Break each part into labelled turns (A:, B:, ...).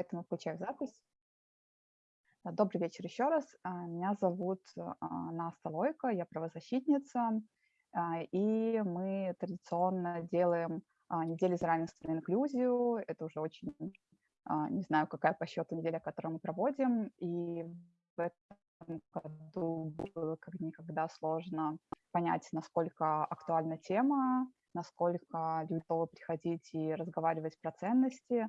A: поэтому включаю запись. Добрый вечер еще раз. А, меня зовут а, Наста Лойко, я правозащитница, и мы традиционно делаем недели за равенство и инклюзию. Это уже очень, не знаю, какая по счету неделя, которую мы проводим, и в этом году было как никогда сложно понять, насколько актуальна тема, насколько люди готовы приходить и разговаривать про ценности,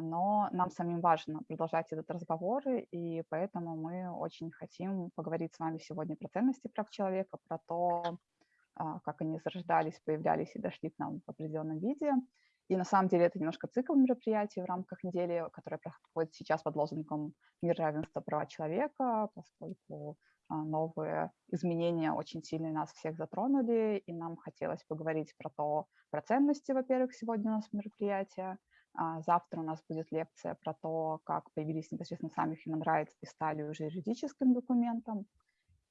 A: но нам самим важно продолжать этот разговор, и поэтому мы очень хотим поговорить с вами сегодня про ценности прав человека, про то, а, как они зарождались, появлялись и дошли к нам в определенном виде. И на самом деле это немножко цикл мероприятий в рамках недели, которая проходит сейчас под лозунгом «Мир, равенства права человека», поскольку а, новые изменения очень сильно нас всех затронули, и нам хотелось поговорить про то, про ценности, во-первых, сегодня у нас мероприятие, а, завтра у нас будет лекция про то, как появились непосредственно сами Human Rights и стали уже юридическим документом.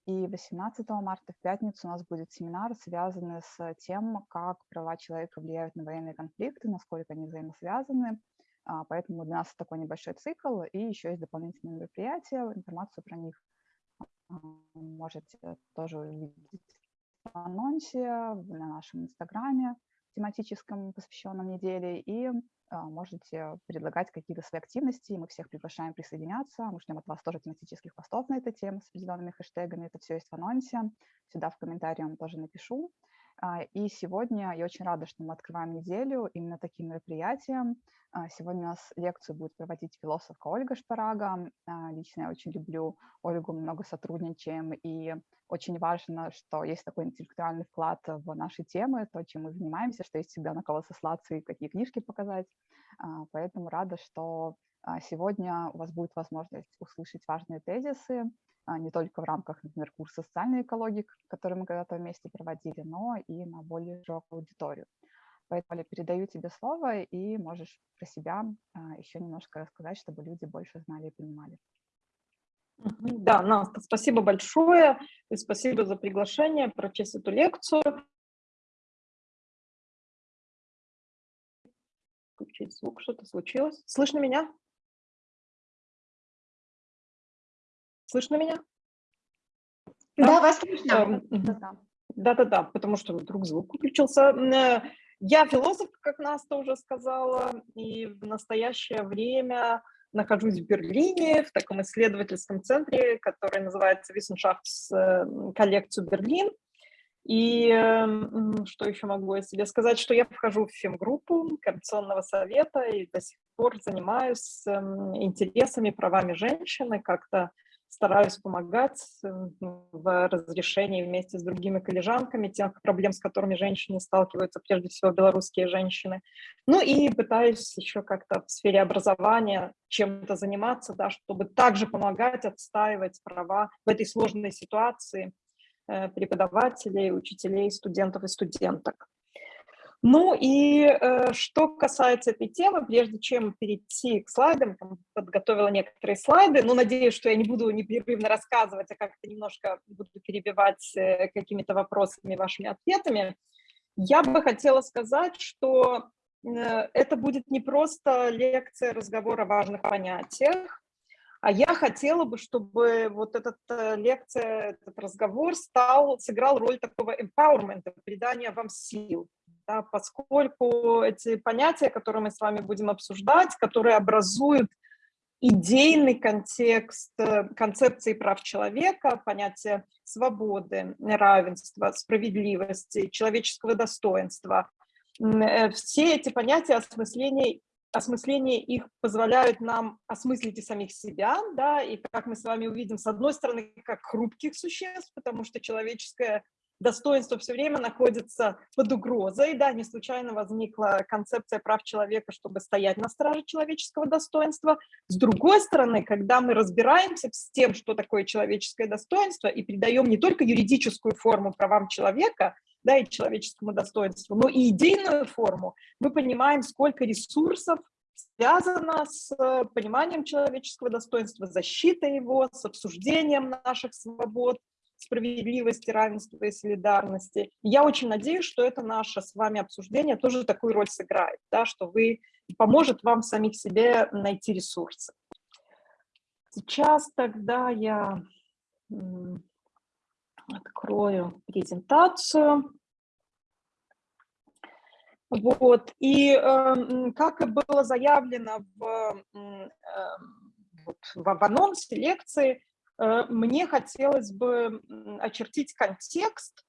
A: И 18 марта в пятницу у нас будет семинар, связанный с тем, как права человека влияют на военные конфликты, насколько они взаимосвязаны. А, поэтому для нас такой небольшой цикл, и еще есть дополнительные мероприятия. Информацию про них а, можете тоже увидеть в анонсе на нашем инстаграме тематическом, посвященном неделе, и а, можете предлагать какие-то свои активности, мы всех приглашаем присоединяться, мы ждем от вас тоже тематических постов на эту тему с определенными хэштегами, это все есть в анонсе, сюда в комментарии вам тоже напишу. А, и сегодня я очень рада, что мы открываем неделю именно таким мероприятием. А, сегодня у нас лекцию будет проводить философка Ольга Шпарага. Лично я очень люблю Ольгу, много сотрудничаем, и очень важно, что есть такой интеллектуальный вклад в наши темы, то, чем мы занимаемся, что есть всегда на кого сослаться и какие книжки показать. Поэтому рада, что сегодня у вас будет возможность услышать важные тезисы, а, не только в рамках, например, курса социальной экологии, который мы когда-то вместе проводили, но и на более широкую аудиторию. Поэтому передаю тебе слово, и можешь про себя а, еще немножко рассказать, чтобы люди больше знали и понимали.
B: Да, Наста, спасибо большое, и спасибо за приглашение прочесть эту лекцию. Включить звук, что-то случилось. Слышно меня? Слышно меня?
C: Да, да вас слышно.
B: Да-да-да, потому что вдруг звук выключился. Э, я философ, как Наста уже сказала, и в настоящее время нахожусь в Берлине, в таком исследовательском центре, который называется Wissenschafts коллекцию Берлин. И что еще могу о себе сказать, что я вхожу в фемгруппу Координационного совета и до сих пор занимаюсь интересами, правами женщины, как-то стараюсь помогать в разрешении вместе с другими коллежанками тех проблем, с которыми женщины сталкиваются, прежде всего белорусские женщины. Ну и пытаюсь еще как-то в сфере образования чем-то заниматься, да, чтобы также помогать отстаивать права в этой сложной ситуации э, преподавателей, учителей, студентов и студенток. Ну и э, что касается этой темы, прежде чем перейти к слайдам, подготовила некоторые слайды, но надеюсь, что я не буду непрерывно рассказывать, а как-то немножко буду перебивать э, какими-то вопросами, вашими ответами. Я бы хотела сказать, что э, это будет не просто лекция, разговор о важных понятиях, а я хотела бы, чтобы вот эта э, лекция, этот разговор стал, сыграл роль такого empowerment, придания вам сил да, поскольку эти понятия, которые мы с вами будем обсуждать, которые образуют идейный контекст э, концепции прав человека, понятия свободы, равенства, справедливости, человеческого достоинства. Э, все эти понятия осмысления, осмысление их позволяют нам осмыслить и самих себя, да, и как мы с вами увидим, с одной стороны, как хрупких существ, потому что человеческое достоинство все время находится под угрозой. Да, не случайно возникла концепция прав человека, чтобы стоять на страже человеческого достоинства. С другой стороны, когда мы разбираемся с тем, что такое человеческое достоинство, и придаем не только юридическую форму правам человека, да, и человеческому достоинству, но и идейную форму, мы понимаем, сколько ресурсов связано с пониманием человеческого достоинства, защитой его, с обсуждением наших свобод, справедливости, равенства и солидарности. Я очень надеюсь, что это наше с вами обсуждение тоже такую роль сыграет, да, что вы поможет вам самих себе найти ресурсы. Сейчас тогда я открою презентацию. Вот. И э, как и было заявлено в, э, в анонсе лекции, мне хотелось бы очертить контекст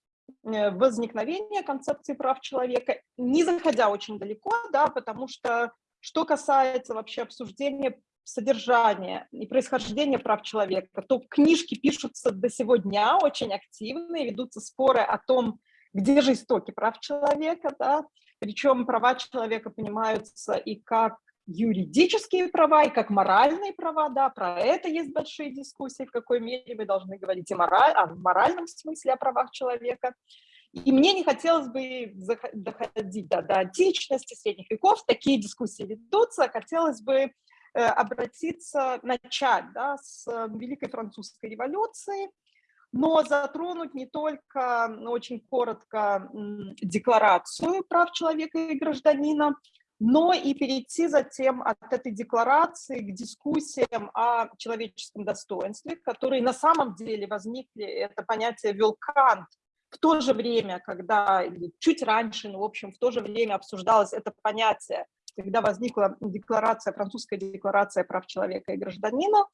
B: э, возникновения концепции прав человека, не заходя очень далеко, да, потому что что касается вообще обсуждения содержания и происхождения прав человека, то книжки пишутся до сегодня очень активно, и ведутся споры о том, где же истоки прав человека, да, причем права человека понимаются и как юридические права, и как моральные права, да, про это есть большие дискуссии, в какой мере мы должны говорить и мораль, в моральном смысле о правах человека. И мне не хотелось бы доходить до, до античности, средних веков, такие дискуссии ведутся, хотелось бы Э, обратиться, начать да, с э, Великой Французской революции, но затронуть не только очень коротко декларацию прав человека и гражданина, но и перейти затем от этой декларации к дискуссиям о человеческом достоинстве, которые на самом деле возникли, это понятие ввел Кант в то же время, когда, чуть раньше, но, в общем, в то же время обсуждалось это понятие когда возникла декларация, французская декларация прав человека и гражданина.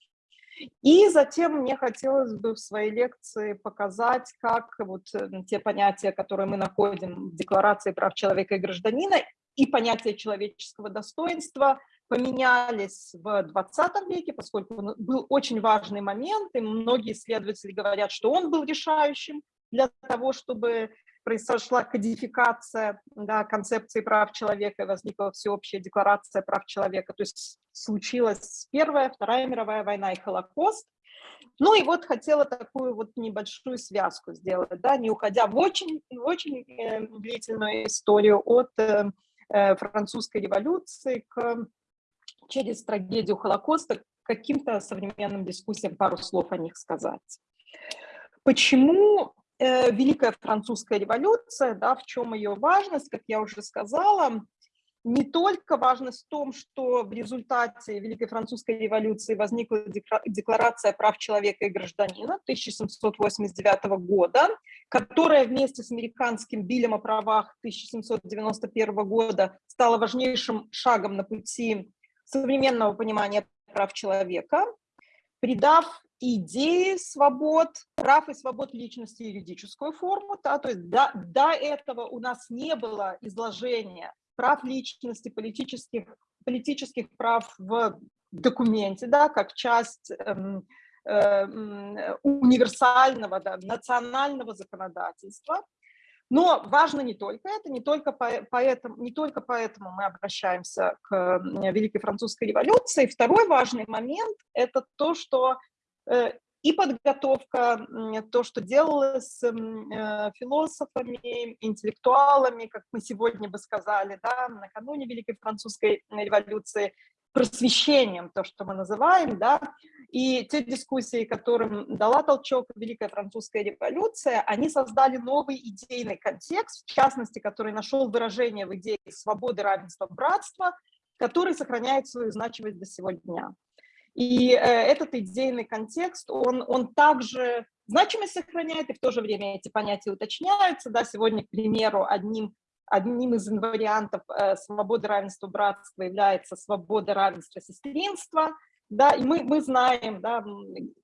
B: И затем мне хотелось бы в своей лекции показать, как вот э, те понятия, которые мы находим в Декларации прав человека и гражданина, и понятие человеческого достоинства поменялись в 20 веке, поскольку был очень важный момент, и многие исследователи говорят, что он был решающим для того, чтобы произошла кодификация да, концепции прав человека, возникла всеобщая декларация прав человека. То есть случилась Первая, Вторая мировая война и Холокост. Ну и вот хотела такую вот небольшую связку сделать, да, не уходя в очень, в очень э, длительную историю от э, французской революции к, через трагедию Холокоста к каким-то современным дискуссиям, пару слов о них сказать. Почему Э, Великая Французская революция, да, в чем ее важность, как я уже сказала, не только важность в том, что в результате Великой Французской революции возникла Декларация прав человека и гражданина 1789 года, которая вместе с американским Биллем о правах 1791 года стала важнейшим шагом на пути современного понимания прав человека, придав идеи свобод, прав и свобод личности юридическую форму. Да, то есть до, до этого у нас не было изложения прав личности, политических, политических прав в документе, да, как часть эм, э, универсального, да, национального законодательства. Но важно не только это, не только, поэтому, не только поэтому мы обращаемся к Великой Французской революции. Второй важный момент – это то, что Э, и подготовка, то, что делалось э, философами, интеллектуалами, как мы сегодня бы сказали, да, накануне Великой Французской революции, просвещением, то, что мы называем, да, и те дискуссии, которым дала толчок Великая Французская революция, они создали новый идейный контекст, в частности, который нашел выражение в идее свободы, равенства, братства, который сохраняет свою значимость до сегодня. И э, этот идейный контекст, он, он также значимость сохраняет, и в то же время эти понятия уточняются. Да, сегодня, к примеру, одним, одним из инвариантов э, свободы, равенства, братства является свобода, равенства, сестринства. Да, и мы, мы знаем да,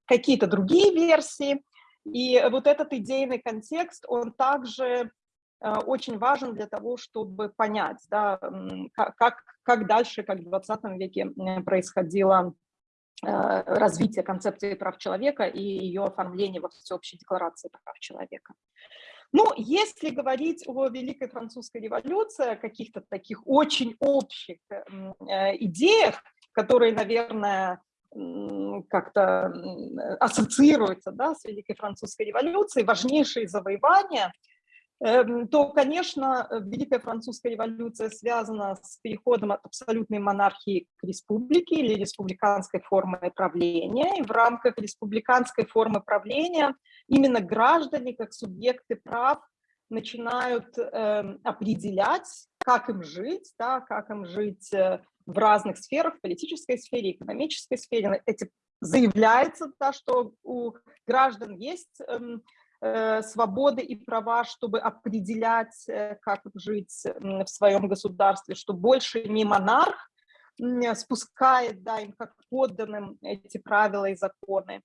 B: какие-то другие версии. И вот этот идейный контекст, он также э, очень важен для того, чтобы понять, да, как, как дальше, как в 20 веке происходило развития концепции прав человека и ее оформления во всеобщей декларации прав человека. Ну, если говорить о Великой Французской революции, о каких-то таких очень общих э, идеях, которые, наверное, как-то ассоциируются да, с Великой Французской революцией, важнейшие завоевания – то, конечно, Великая Французская революция связана с переходом от абсолютной монархии к республике или республиканской формы правления. И в рамках республиканской формы правления именно граждане, как субъекты прав, начинают э, определять, как им жить, да, как им жить э, в разных сферах, в политической сфере, экономической сфере. Эти заявляется, да, что у граждан есть эм, э, свободы и права, чтобы определять, э, как жить в своем государстве, что больше не монарх спускает да, им как подданным эти правила и законы.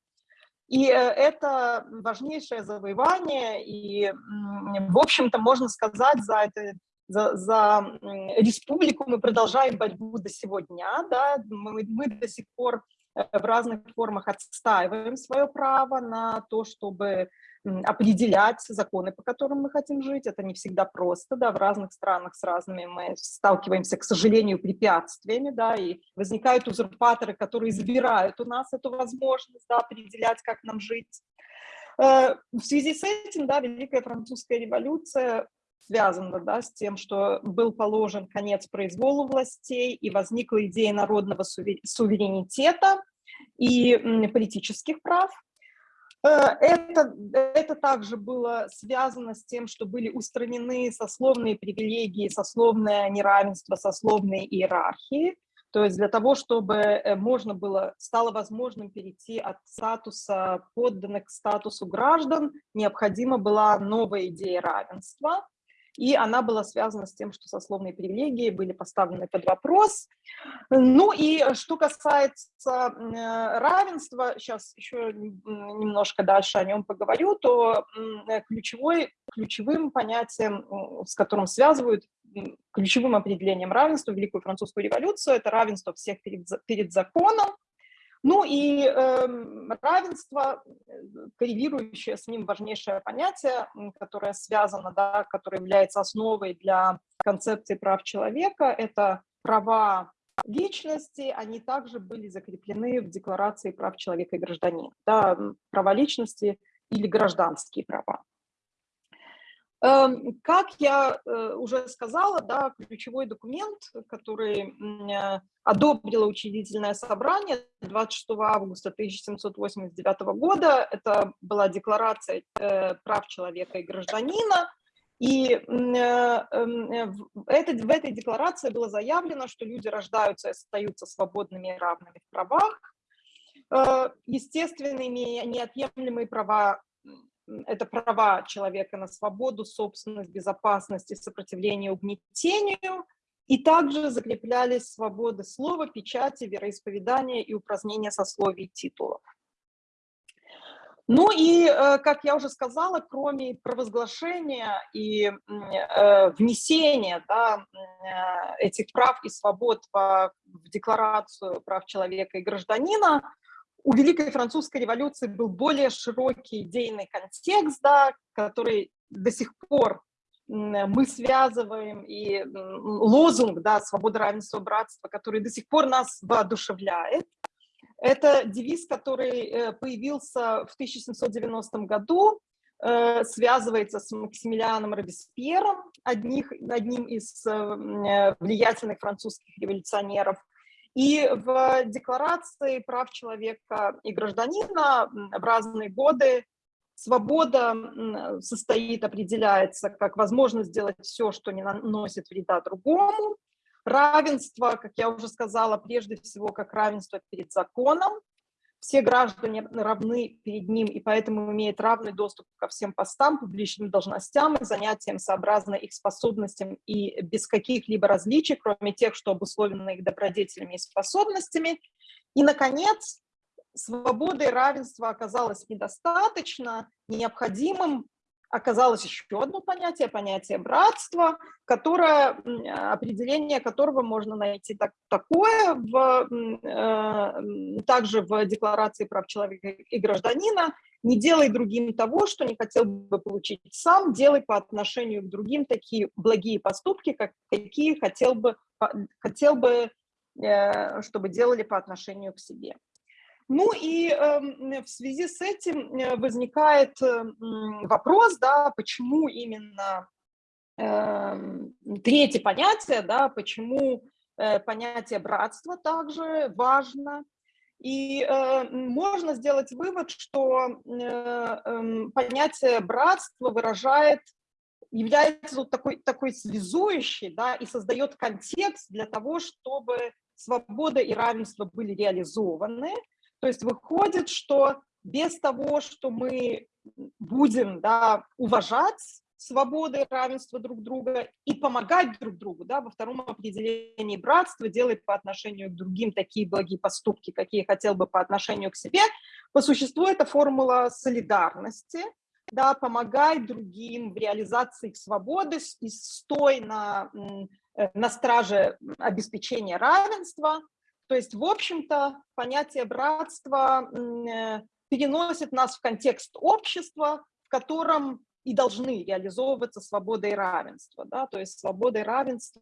B: И э, это важнейшее завоевание, и, в общем-то, можно сказать, за, это, за, за республику мы продолжаем борьбу до сегодня, да, мы, мы до сих пор э, в разных формах отстаиваем свое право на то, чтобы определять законы, по которым мы хотим жить. Это не всегда просто, да, в разных странах с разными мы сталкиваемся, к сожалению, препятствиями, да, и возникают узурпаторы, которые забирают у нас эту возможность, да, определять, как нам жить. Э, в связи с этим, да, Великая Французская революция связана да, с тем, что был положен конец произволу властей и возникла идея народного суверенитета и политических прав. Э, это, это также было связано с тем, что были устранены сословные привилегии, сословное неравенство, сословные иерархии. То есть для того, чтобы э, можно было, стало возможным перейти от статуса подданных к статусу граждан, необходима была новая идея равенства и она была связана с тем, что сословные привилегии были поставлены под вопрос. Ну и что касается э, равенства, сейчас еще немножко дальше о нем поговорю, то э, ключевой, ключевым понятием, с которым связывают, ключевым определением равенства Великую Французскую революцию, это равенство всех перед, перед законом, ну и эм, э, равенство, коррелирующее с ним важнейшее понятие, которое связано, да, которое является основой для концепции прав человека, это права личности, они также были закреплены в Декларации прав человека и гражданина. Да, права личности или гражданские права. Эм, как я э, уже сказала, да, ключевой документ, который э, одобрило учредительное собрание 26 августа 1789 года, это была декларация э, прав человека и гражданина, и эм, в этой, декларации было заявлено, что люди рождаются и остаются свободными и равными в правах, естественными неотъемлемые права это права человека на свободу, собственность, безопасность и сопротивление угнетению, и также закреплялись свободы слова, печати, вероисповедания и упразднения сословий и титулов. Ну и, э, как я уже сказала, кроме провозглашения и э, внесения да, э, этих прав и свобод в Декларацию прав человека и гражданина, у Великой Французской революции был более широкий идейный контекст, да, который до сих пор мы связываем, и лозунг да, «Свобода, равенство, братство», который до сих пор нас воодушевляет. Это девиз, который э, появился в 1790 году, э, связывается с Максимилианом Робеспьером, одним из э, влиятельных французских революционеров. И в Декларации прав человека и гражданина в разные годы свобода состоит, определяется как возможность сделать все, что не наносит вреда другому. Равенство, как я уже сказала, прежде всего как равенство перед законом, все граждане равны перед ним и поэтому имеют равный доступ ко всем постам, публичным должностям и занятиям сообразно их способностям и без каких-либо различий, кроме тех, что обусловлены их добродетелями и способностями. И, наконец, свободы и равенства оказалось недостаточно, необходимым оказалось еще одно понятие, понятие братства, которое, определение которого можно найти так, такое в, э, также в Декларации прав человека и гражданина. Не делай другим того, что не хотел бы получить сам, делай по отношению к другим такие благие поступки, как, какие хотел бы, хотел бы э, чтобы делали по отношению к себе. Ну и э, в связи с этим э, возникает э, вопрос, да, почему именно э, третье понятие, да, почему э, понятие братства также важно. И э, можно сделать вывод, что понятие братства выражает является вот такой, такой связующий, да, и создает контекст для того, чтобы свобода и равенство были реализованы. То есть выходит, что без того, что мы будем да, уважать свободы равенство друг друга и помогать друг другу, да, во втором определении братства делать по отношению к другим такие благие поступки, какие хотел бы по отношению к себе, по существу это формула солидарности, да, помогай другим в реализации их свободы и стой на, э, на страже обеспечения равенства. То есть, в общем-то, понятие братства э, переносит нас в контекст общества, в котором и должны реализовываться свобода и равенство. Да? То есть свобода и равенство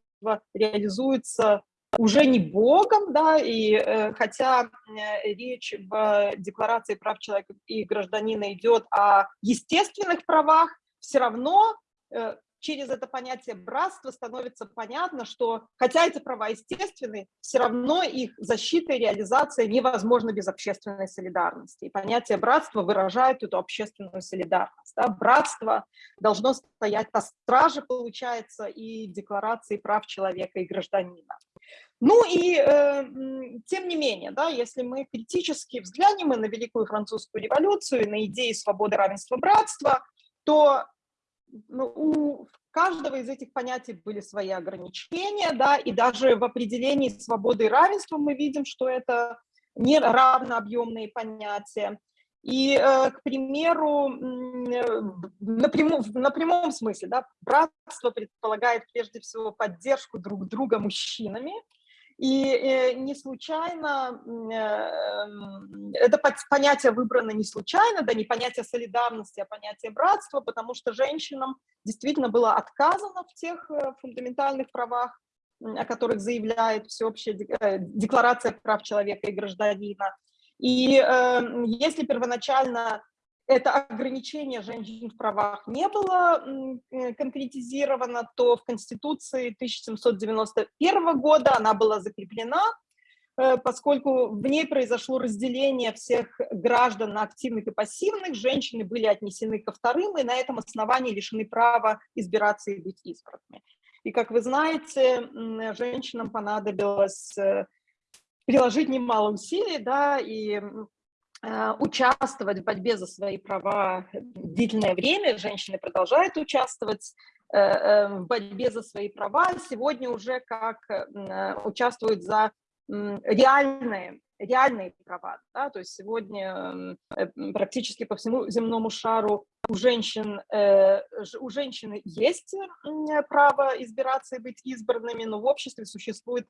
B: реализуются уже не Богом, да, и э, хотя э, речь в Декларации прав человека и гражданина идет о естественных правах, все равно э, через это понятие братства становится понятно, что хотя эти права естественны, все равно их защита и реализация невозможна без общественной солидарности. И понятие братства выражает эту общественную солидарность. Да? Братство должно стоять на страже, получается, и декларации прав человека и гражданина. Ну и э, тем не менее, да, если мы критически взглянем на Великую Французскую революцию, на идеи свободы, равенства, братства, то у каждого из этих понятий были свои ограничения, да, и даже в определении свободы и равенства мы видим, что это не равнообъемные понятия. И, э, к примеру, на прямом, на прямом смысле, да, братство предполагает прежде всего поддержку друг друга мужчинами, и э, не случайно, э, это понятие выбрано не случайно, да, не понятие солидарности, а понятие братства, потому что женщинам действительно было отказано в тех э, фундаментальных правах, о которых заявляет всеобщая декларация прав человека и гражданина. И если первоначально это ограничение женщин в правах не было э, конкретизировано, то в Конституции 1791 года она была закреплена, э, поскольку в ней произошло разделение всех граждан на активных и пассивных, женщины были отнесены ко вторым и на этом основании лишены права избираться и быть избранными. И, как вы знаете, женщинам понадобилось э, приложить немало усилий, да, и участвовать в борьбе за свои права длительное время, женщины продолжают участвовать э, э, в борьбе за свои права, сегодня уже как участвуют за реальные, реальные права. Да? То есть сегодня практически по всему земному шару у женщин, у женщины есть право избираться и быть избранными, но в обществе существует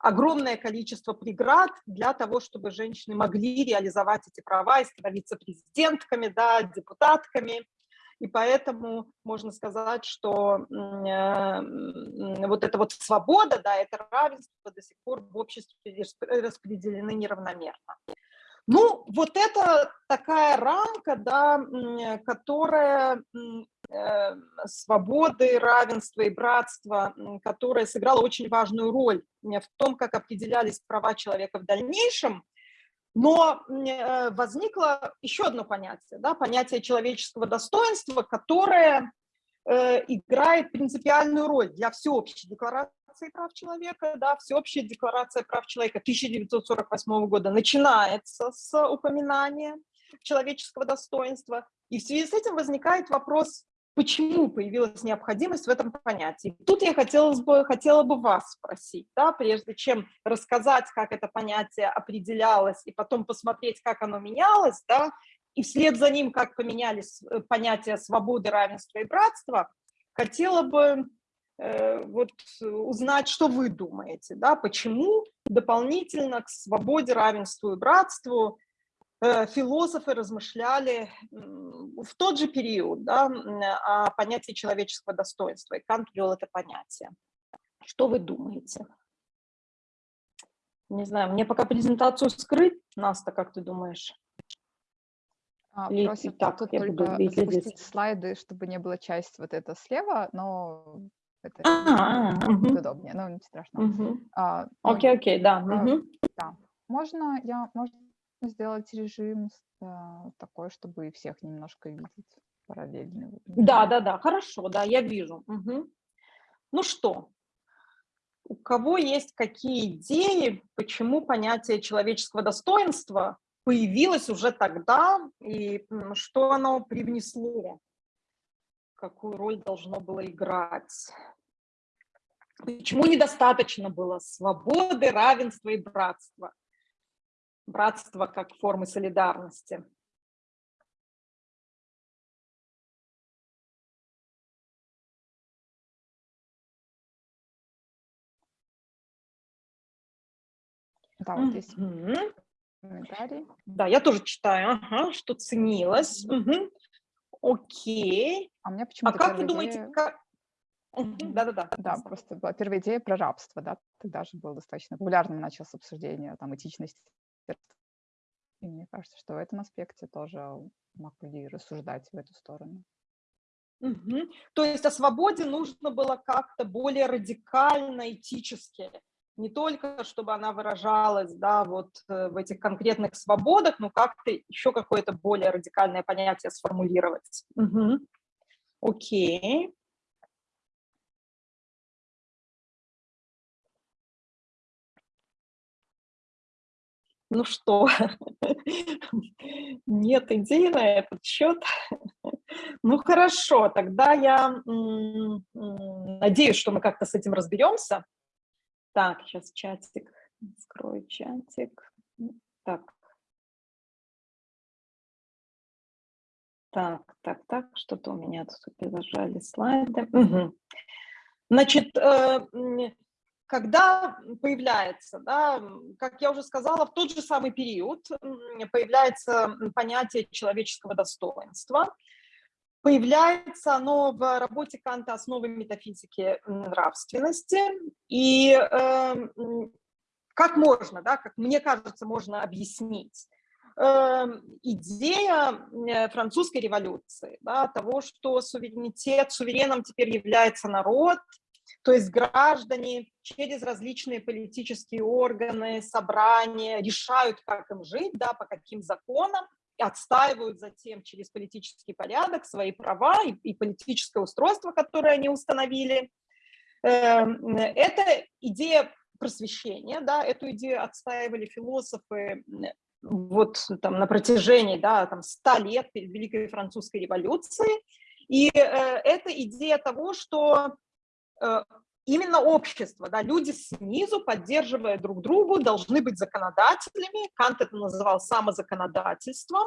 B: огромное количество преград для того, чтобы женщины могли реализовать эти права и становиться президентками, да, депутатками. И поэтому можно сказать, что э, вот эта вот свобода, да, это равенство до сих пор в обществе распределены неравномерно. Ну, вот это такая рамка, да, которая свободы, равенства и братства, которая сыграла очень важную роль в том, как определялись права человека в дальнейшем. Но э, возникло еще одно понятие, да, понятие человеческого достоинства, которое э, играет принципиальную роль для всеобщей Декларации прав человека, да, Всеобщая декларация прав человека 1948 года начинается с упоминания человеческого достоинства, и в связи с этим возникает вопрос, почему появилась необходимость в этом понятии. Тут я хотела бы, хотела бы вас спросить, да, прежде чем рассказать, как это понятие определялось, и потом посмотреть, как оно менялось, да, и вслед за ним, как поменялись э, понятия свободы, равенства и братства, хотела бы Э, вот узнать, что вы думаете, да, почему дополнительно к свободе, равенству и братству философы размышляли в тот же период да, о понятии человеческого достоинства, и Кант ввел это понятие. Что вы думаете? Не знаю, мне пока презентацию скрыть, Наста, как ты думаешь?
A: А, Или просят так, тут я только буду запустить слайды, чтобы не было часть вот это слева, но это а, удобнее, но не страшно.
B: А, окей, окей, да.
A: Да. Можно, я, можно сделать режим такой, чтобы и всех немножко видеть параллельно.
B: Да, да, да, хорошо, да, я вижу. Ну что, у кого есть какие идеи, почему понятие человеческого достоинства появилось уже тогда и что оно привнесло, какую роль должно было играть? Почему недостаточно было свободы, равенства и братства? Братство как формы солидарности.
A: Да, вот здесь комментарий.
B: Да, я тоже читаю, ага, что ценилось. Угу. Окей.
A: А у меня почему-то
B: А как вы думаете,
A: идея-
B: как... Да-да-да.
A: Да, просто была первая идея про рабство, да, тогда же было достаточно популярным началось обсуждение там этичности. И мне кажется, что в этом аспекте тоже могли рассуждать в эту сторону.
B: Мгм. То есть о свободе нужно было как-то более радикально, этически. Не только, чтобы она выражалась да, вот э, в этих конкретных свободах, но как-то еще какое-то более радикальное понятие сформулировать. Мгм. Окей. Ну что, нет идей на этот счет? Ну хорошо, тогда я надеюсь, что мы как-то с этим разберемся. Так, сейчас чатик, скрою чатик. Так. Так, так, так, что-то у меня тут перезажали слайды. Мгм. Значит, э, когда появляется, да, как я уже сказала, в тот же самый период появляется понятие человеческого достоинства. Появляется оно в работе Канта «Основы метафизики нравственности». И э, как можно, да, как мне кажется, можно объяснить э, идея э, французской революции, да, того, что суверенитет, сувереном теперь является народ, то есть граждане через различные политические органы, собрания решают, как им жить, да, по каким законам, отстаивают затем через политический порядок свои права и, и политическое устройство, которое они установили. Эм, Это идея просвещения, да, эту идею отстаивали философы вот там на протяжении, да, там 100 лет перед Великой Французской революцией. И э, это идея того, что именно общество, да, люди снизу, поддерживая друг другу, должны быть законодателями. Кант это называл самозаконодательством.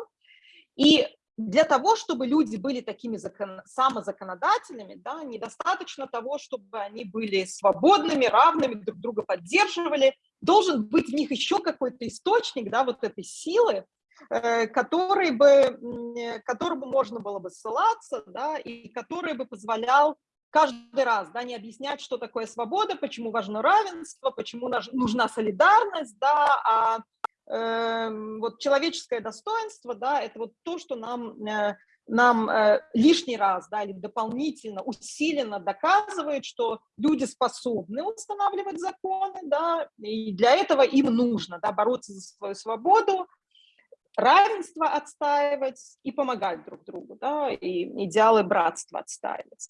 B: И для того, чтобы люди были такими закон, самозаконодателями, да, недостаточно того, чтобы они были свободными, равными, друг друга поддерживали. Должен быть в них еще какой-то источник да, вот этой силы, э, который бы, которому можно было бы ссылаться, да, и который бы позволял каждый раз да, не объяснять, что такое свобода, почему важно равенство, почему нужна солидарность, да, а э, вот человеческое достоинство, да, это вот то, что нам, э, нам э, лишний раз, да, или дополнительно, усиленно доказывает, что люди способны устанавливать законы, да, и для этого им нужно, да, бороться за свою свободу, равенство отстаивать и помогать друг другу, да, и идеалы братства отстаивать.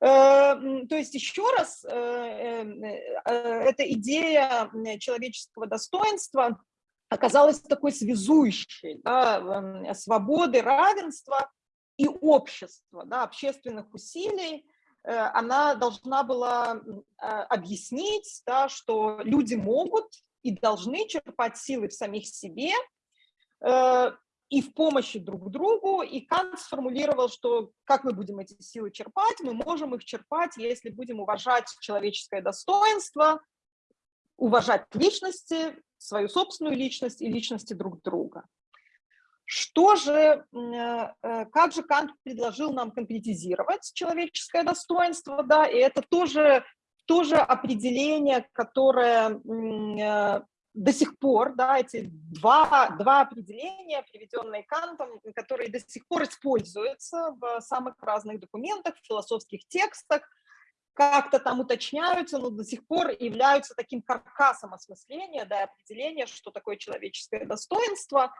B: Э, То есть еще раз, э, э, эта идея человеческого достоинства оказалась такой связующей, да, свободы, равенства и общества, да, общественных усилий, она должна была а, объяснить, да, что люди могут и должны черпать силы в самих себе, и в помощи друг другу, и Кант сформулировал, что как мы будем эти силы черпать, мы можем их черпать, если будем уважать человеческое достоинство, уважать личности, свою собственную личность и личности друг друга. Что же, м, э, как же Кант предложил нам конкретизировать человеческое достоинство, да, и это тоже, тоже определение, которое э, до сих пор, да, эти два, два определения, приведенные Кантом, которые до сих пор используются в самых разных документах, философских текстах, как-то там уточняются, но до сих пор являются таким каркасом осмысления, да, определения, что такое человеческое достоинство.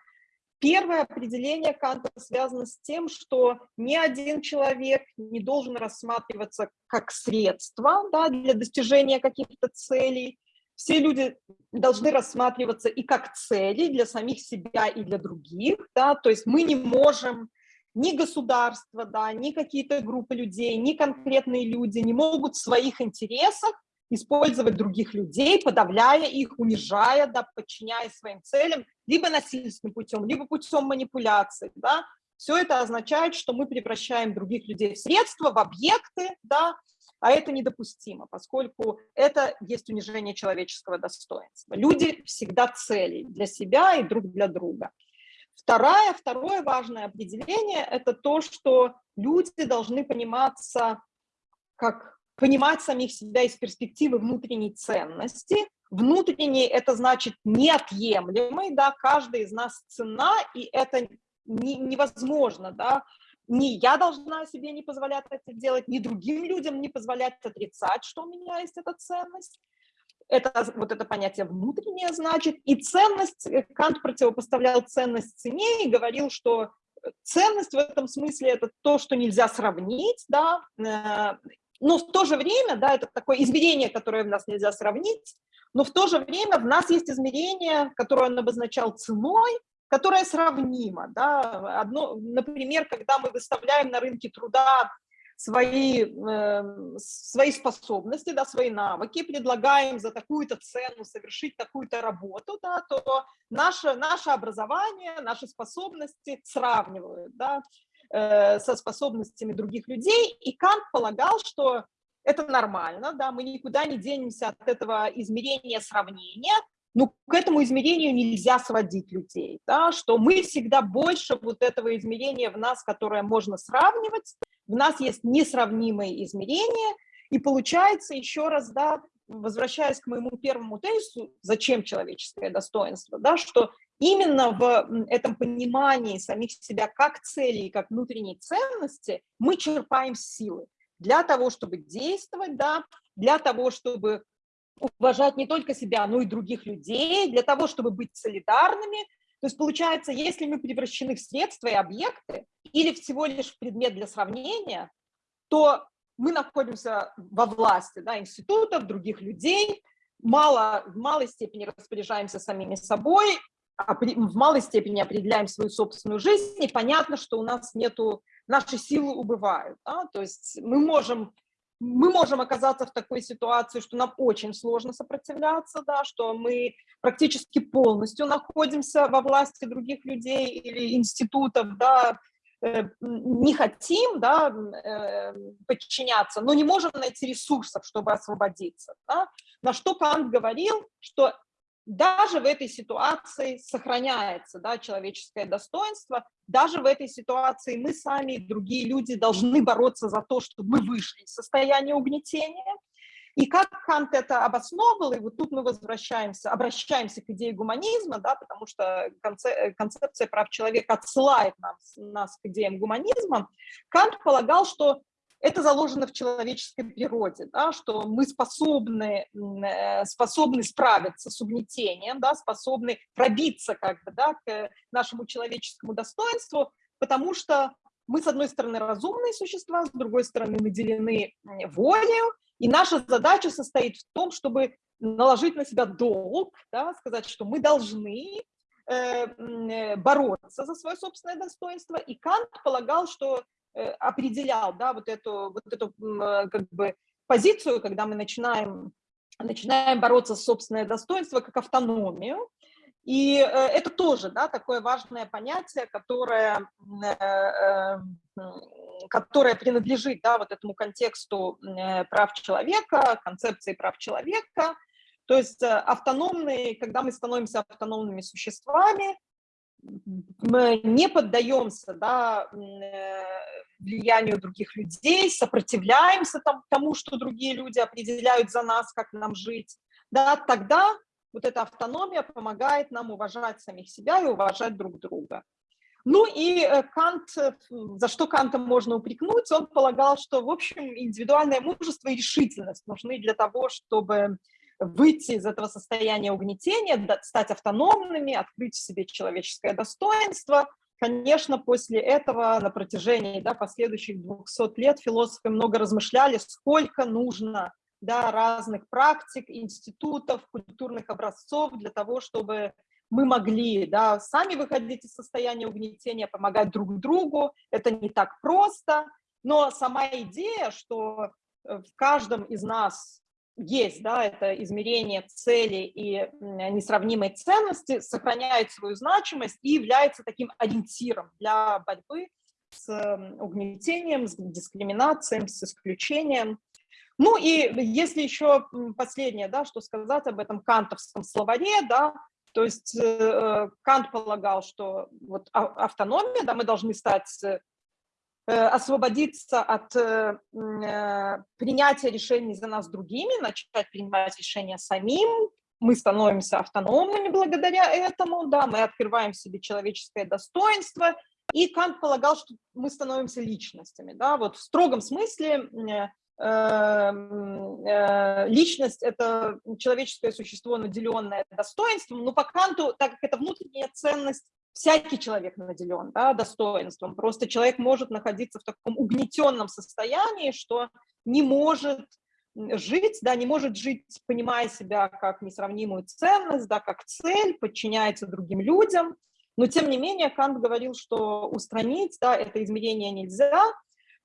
B: Первое определение Канта связано с тем, что ни один человек не должен рассматриваться как средство да, для достижения каких-то целей. Все люди должны рассматриваться и как цели для самих себя и для других. Да, то есть мы не можем ни государство, да, ни какие-то группы людей, ни конкретные люди не могут в своих интересах использовать других людей, подавляя их, унижая, да, подчиняя своим целям, либо насильственным путем, либо путем манипуляции, да, все это означает, что мы превращаем других людей в средства, в объекты, да, а это недопустимо, поскольку это есть унижение человеческого достоинства. Люди всегда цели для себя и друг для друга. Второе, второе важное определение – это то, что люди должны пониматься как понимать самих себя из перспективы внутренней ценности. Внутренний – это значит неотъемлемый, да, каждый из нас цена, и это не, невозможно, да, ни я должна себе не позволять это делать, ни другим людям не позволять отрицать, что у меня есть эта ценность. Это вот это понятие внутреннее значит. И ценность, э, Кант противопоставлял ценность цене и говорил, что ценность в этом смысле это то, что нельзя сравнить, да, э, но в то же время, да, это такое измерение, которое в нас нельзя сравнить, но в то же время в нас есть измерение, которое он обозначал ценой, которое сравнимо. Да. Одно, например, когда мы выставляем на рынке труда свои, э, свои способности, да, свои навыки, предлагаем за такую-то цену совершить такую-то работу, да, то наше, наше образование, наши способности сравнивают. Да. Э, со способностями других людей, и Кант полагал, что это нормально, да, мы никуда не денемся от этого измерения сравнения, но к этому измерению нельзя сводить людей, да, что мы всегда больше вот этого измерения в нас, которое можно сравнивать, в нас есть несравнимые измерения, и получается еще раз, да, возвращаясь к моему первому тезису, зачем человеческое достоинство, да, что именно в этом понимании самих себя как цели как внутренней ценности мы черпаем силы для того, чтобы действовать, да, для того, чтобы уважать не только себя, но и других людей, для того, чтобы быть солидарными. То есть получается, если мы превращены в средства и объекты или всего лишь в предмет для сравнения, то мы находимся во власти да, институтов, других людей, мало, в малой степени распоряжаемся самими собой, в малой степени определяем свою собственную жизнь, и понятно, что у нас нету, наши силы убывают. Да? То есть мы можем, мы можем оказаться в такой ситуации, что нам очень сложно сопротивляться, да, что мы практически полностью находимся во власти других людей или институтов, да, э, не хотим да, э, подчиняться, но не можем найти ресурсов, чтобы освободиться. Да? На что Кант говорил, что даже в этой ситуации сохраняется да, человеческое достоинство, даже в этой ситуации мы сами и другие люди должны бороться за то, чтобы мы вышли из состояния угнетения. И как Кант это обосновывал, и вот тут мы возвращаемся, обращаемся к идее гуманизма, да, потому что концепция прав человека отсылает нас, нас к идеям гуманизма, Кант полагал, что это заложено в человеческой природе, да, что мы способны, э, способны справиться с угнетением, да, способны пробиться как бы, да, к нашему человеческому достоинству, потому что мы, с одной стороны, разумные существа, с другой стороны, наделены волей, и наша задача состоит в том, чтобы наложить на себя долг, да, сказать, что мы должны э, э бороться за свое собственное достоинство. И Кант полагал, что определял, да, вот эту, вот эту э, как бы позицию, когда мы начинаем, начинаем бороться с собственное достоинство как автономию, и э, это тоже, да, такое важное понятие, которое, которое принадлежит, да, вот этому контексту прав человека, концепции прав человека, то есть автономные, когда мы становимся автономными существами, мы не поддаемся да, э, влиянию других людей, сопротивляемся тому, что другие люди определяют за нас, как нам жить, да, тогда вот эта автономия помогает нам уважать самих себя и уважать друг друга. Ну и э, Кант, э, за что Канта можно упрекнуть, он полагал, что, в общем, индивидуальное мужество и решительность нужны для того, чтобы выйти из этого состояния угнетения, стать автономными, открыть в себе человеческое достоинство. Конечно, после этого на протяжении да, последующих 200 лет философы много размышляли, сколько нужно да, разных практик, институтов, культурных образцов для того, чтобы мы могли да, сами выходить из состояния угнетения, помогать друг другу. Это не так просто, но сама идея, что э, в каждом из нас есть, да, это измерение цели и несравнимой ценности, сохраняет свою значимость и является таким ориентиром для борьбы с угнетением, с дискриминацией, с исключением. Ну и если еще последнее, да, что сказать об этом кантовском словаре, да, то есть э, Кант полагал, что вот автономия, да, мы должны стать, э, освободиться от э, э, принятия решений за нас другими, начать принимать решения самим, мы становимся автономными благодаря этому, да, мы открываем в себе человеческое достоинство, и Кант полагал, что мы становимся личностями, да, вот в строгом смысле э, личность – это человеческое существо, наделенное достоинством, но по Канту, так как это внутренняя ценность, всякий человек наделен да, достоинством. Просто человек может находиться в таком угнетенном состоянии, что не может жить, да, не может жить, понимая себя как несравнимую ценность, да, как цель, подчиняется другим людям. Но тем не менее Кант говорил, что устранить да, это измерение нельзя,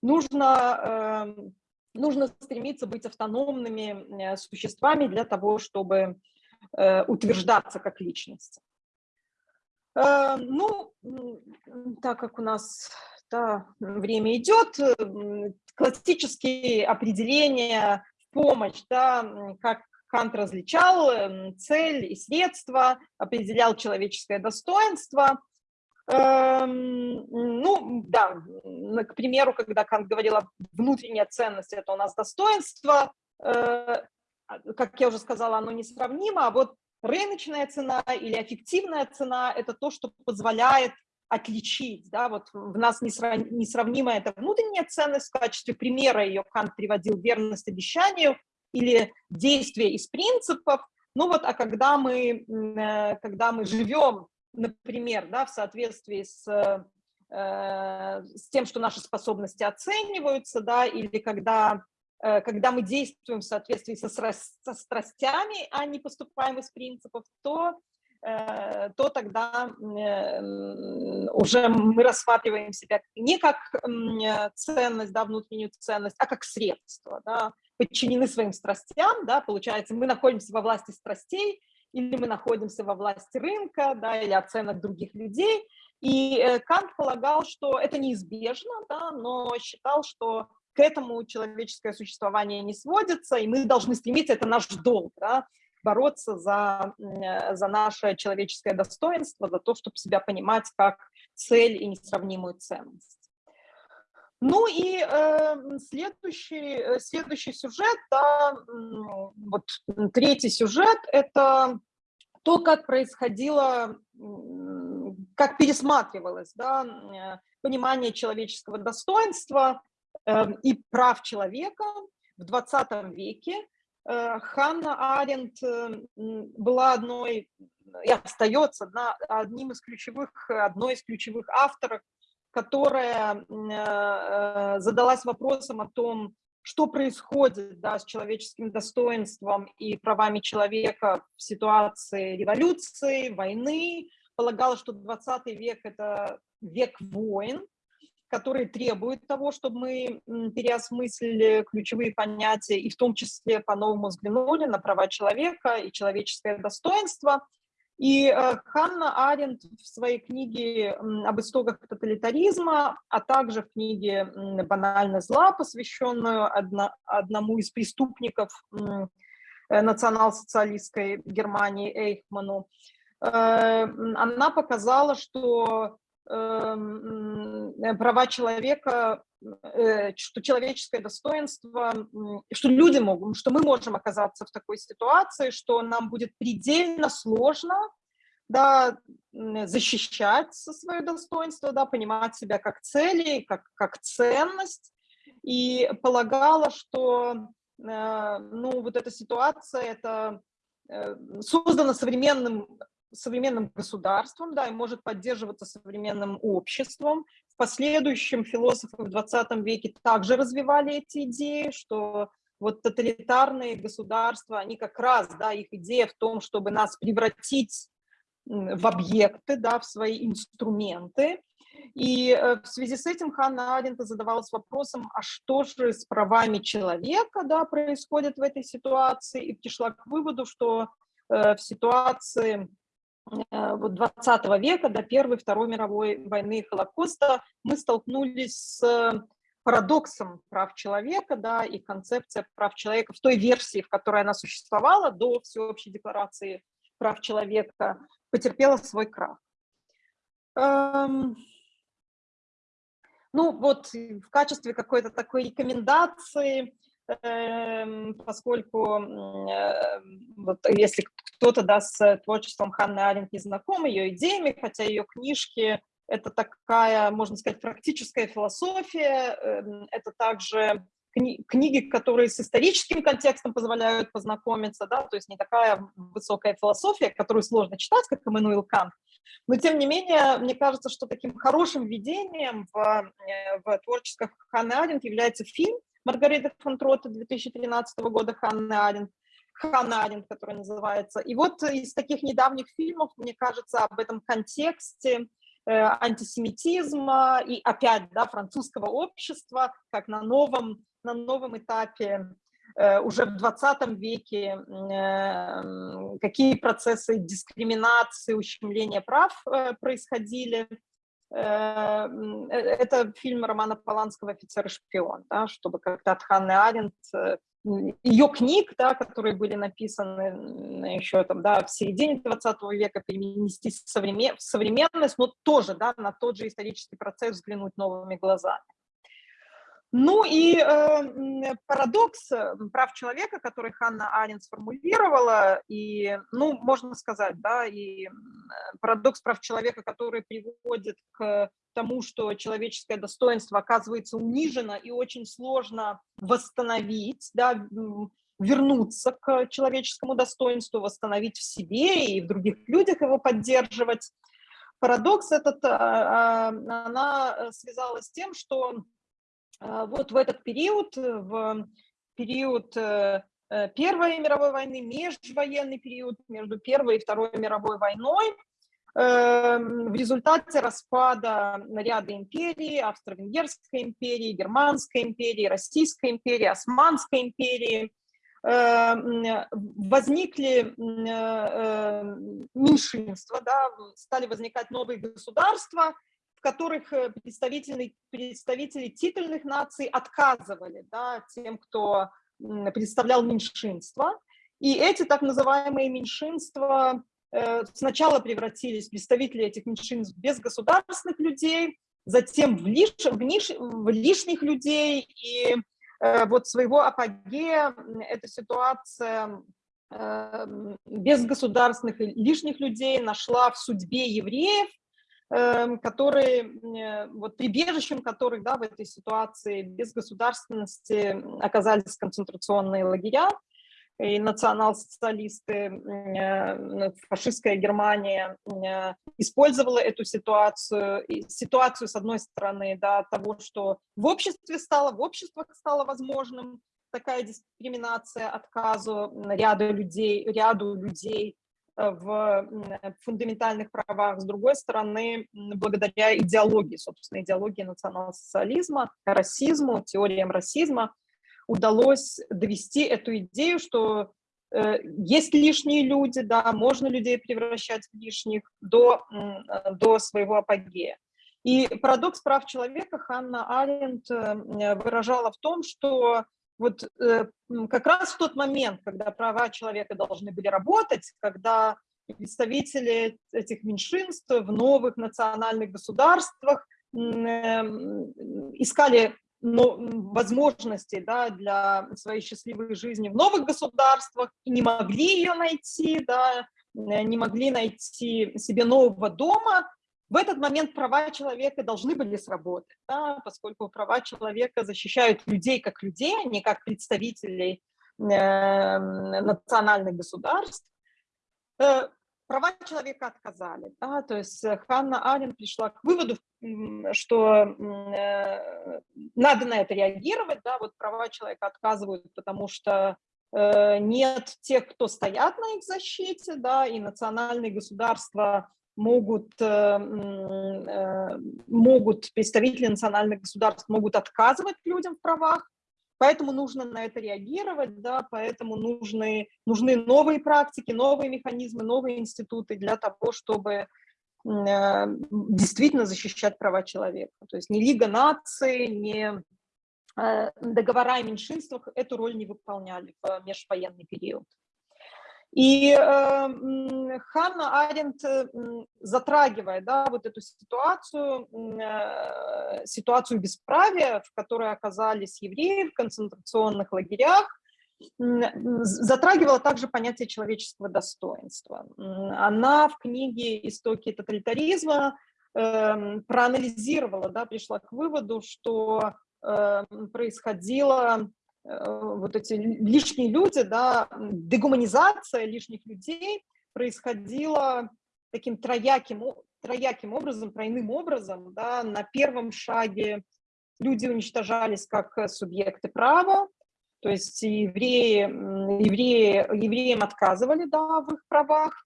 B: нужно э, нужно стремиться быть автономными э, существами для того, чтобы э, утверждаться как личность. Э, ну, так как у нас да, время идет, классические определения в помощь, да, как Кант различал цель и средства, определял человеческое достоинство – ну, да, к примеру, когда Кант говорил о внутренней ценности, это у нас достоинство, э, а, как я уже сказала, оно несравнимо, а вот рыночная цена или эффективная цена – это то, что позволяет отличить, да, вот в нас несравнимая это внутренняя ценность, в качестве примера ее Кант приводил верность обещанию или действие из принципов, ну вот, а когда мы, э, когда мы живем например, да, в соответствии с, э, с тем, что наши способности оцениваются, да, или когда, э, когда мы действуем в соответствии со, со страстями, а не поступаем из принципов, то, э, то тогда уже мы рассматриваем себя не как ценность, да, внутреннюю ценность, а как средство, да, подчинены своим страстям, да, получается, мы находимся во власти страстей, или мы находимся во власти рынка, да, или оценок других людей. И э, Кант полагал, что это неизбежно, да, но считал, что к этому человеческое существование не сводится, и мы должны стремиться, это наш долг, да, бороться за, э, за наше человеческое достоинство, за то, чтобы себя понимать как цель и несравнимую ценность. Ну и э, следующий, следующий сюжет, да, вот третий сюжет, это то, как происходило, как пересматривалось да, понимание человеческого достоинства и прав человека в 20 веке. Э, Ханна Аренд э, была одной и остается одним из ключевых, одной из ключевых авторов которая э, задалась вопросом о том, что происходит да, с человеческим достоинством и правами человека в ситуации революции, войны. Полагала, что 20 век – это век войн, которые требуют того, чтобы мы переосмыслили ключевые понятия и в том числе по-новому взглянули на права человека и человеческое достоинство – и э, Ханна Аренд в своей книге об истоках тоталитаризма, а также в книге «Банальность зла», посвященную одному из преступников э, национал-социалистской Германии Эйхману, э, она показала, что права человека Э, что человеческое достоинство, что люди могут, что мы можем оказаться в такой ситуации, что нам будет предельно сложно да, защищать свое достоинство, да, понимать себя как цели, как, как ценность, и полагала, что э, ну, вот эта ситуация – это создано современным, современным государством, да, и может поддерживаться современным обществом. В последующем философы в 20 веке также развивали эти идеи, что вот тоталитарные государства, они как раз, да, их идея в том, чтобы нас превратить в объекты, да, в свои инструменты. И э, в связи с этим Ханна Арендта задавалась вопросом, а что же с правами человека да, происходит в этой ситуации, и пришла к выводу, что э, в ситуации вот 20 века, до Первой, Второй мировой войны и Холокоста, мы столкнулись с парадоксом прав человека, да, и концепция прав человека в той версии, в которой она существовала до Всеобщей декларации прав человека, потерпела свой крах. Эм, ну вот в качестве какой-то такой рекомендации, поскольку э, вот если кто-то да, с творчеством Ханны Аренд не знаком, ее идеями, хотя ее книжки это такая, можно сказать, практическая философия, эм, это также кни книги, которые с историческим контекстом позволяют познакомиться, да, то есть не такая высокая философия, которую сложно читать, как Эммануил Кант, но тем не менее, мне кажется, что таким хорошим введением в, э, в творческое Ханны Аренд является фильм Маргарита фон Трота 2013 года Ханны Аренд, Ханна Аренд, который называется. И вот из таких недавних фильмов, мне кажется, об этом контексте э, антисемитизма и опять да, французского общества, как на новом на новом этапе э, уже в 20 веке, э, какие процессы дискриминации, ущемления прав происходили. Это фильм Романа Поланского «Офицер и шпион», да, чтобы как-то от Ханны Аренд, ее книг, да, которые были написаны еще там, да, в середине 20 века, перенести в современность, но тоже да, на тот же исторический процесс взглянуть новыми глазами. Ну и э, парадокс э, прав человека, который Ханна Арен сформулировала, и, ну, можно сказать, да, и парадокс прав человека, который приводит к тому, что человеческое достоинство оказывается унижено и очень сложно восстановить, да, вернуться к человеческому достоинству, восстановить в себе и в других людях его поддерживать. Парадокс этот, а, а, она связалась с тем, что вот в этот период, э, в период э, э, Первой мировой войны, межвоенный период между Первой и Второй мировой войной, эм, в результате распада ряда империй, Австро-Венгерской империи, Германской империи, Российской империи, Османской империи, эм, возникли меньшинства, да, стали возникать новые государства, которых э, представители, представители титульных наций отказывали да, тем, кто представлял меньшинство. И эти так называемые меньшинства э, сначала превратились, представители этих меньшинств, без государственных людей, затем в, лиш, в, ниш, в лишних людей. И э, вот своего апогея эта ситуация без государственных и лишних людей нашла в судьбе евреев, которые, э, вот прибежищем которых да, в этой ситуации без государственности оказались концентрационные лагеря, и национал-социалисты, э, фашистская Германия э, использовала эту ситуацию, ситуацию, с одной стороны, да, того, что в обществе стало, в обществах стало возможным такая дискриминация, отказу ряду людей, ряду людей в фундаментальных правах, с другой стороны, благодаря идеологии, собственно, идеологии национал-социализма, расизму, теориям расизма, удалось довести эту идею, что э, есть лишние люди, да, можно людей превращать в лишних до, э, до своего апогея. И парадокс прав человека Ханна Аренд выражала в том, что вот э, как раз в тот момент, когда права человека должны были работать, когда представители этих меньшинств в новых национальных государствах э, искали но, возможности да, для своей счастливой жизни в новых государствах и не могли ее найти, да, не могли найти себе нового дома, в этот момент права человека должны были сработать, да, поскольку права человека защищают людей как людей, а не как представителей э, национальных государств. э, права человека отказали. Да? То есть э, Ханна Арен пришла к выводу, что э, надо на это реагировать, да, вот права человека отказывают, потому что э, нет тех, кто стоят на их защите, да, и национальные государства могут, э, э, могут, представители национальных государств могут отказывать людям в правах, поэтому нужно на это реагировать, да, поэтому нужны, нужны новые практики, новые механизмы, новые институты для того, чтобы э, действительно защищать права человека. То есть ни Лига наций, ни договора о меньшинствах эту роль не выполняли в межвоенный период. И э, Ханна Аренд э, затрагивает да, вот эту ситуацию, э, ситуацию бесправия, в которой оказались евреи в концентрационных лагерях, затрагивала также понятие человеческого достоинства. Она в книге «Истоки тоталитаризма» э, проанализировала, да, пришла к выводу, что э, происходило вот эти лишние люди, да, дегуманизация лишних людей происходила таким трояким, трояким образом, тройным образом. Да. На первом шаге люди уничтожались как субъекты права, то есть евреи, евреи, евреям отказывали да, в их правах.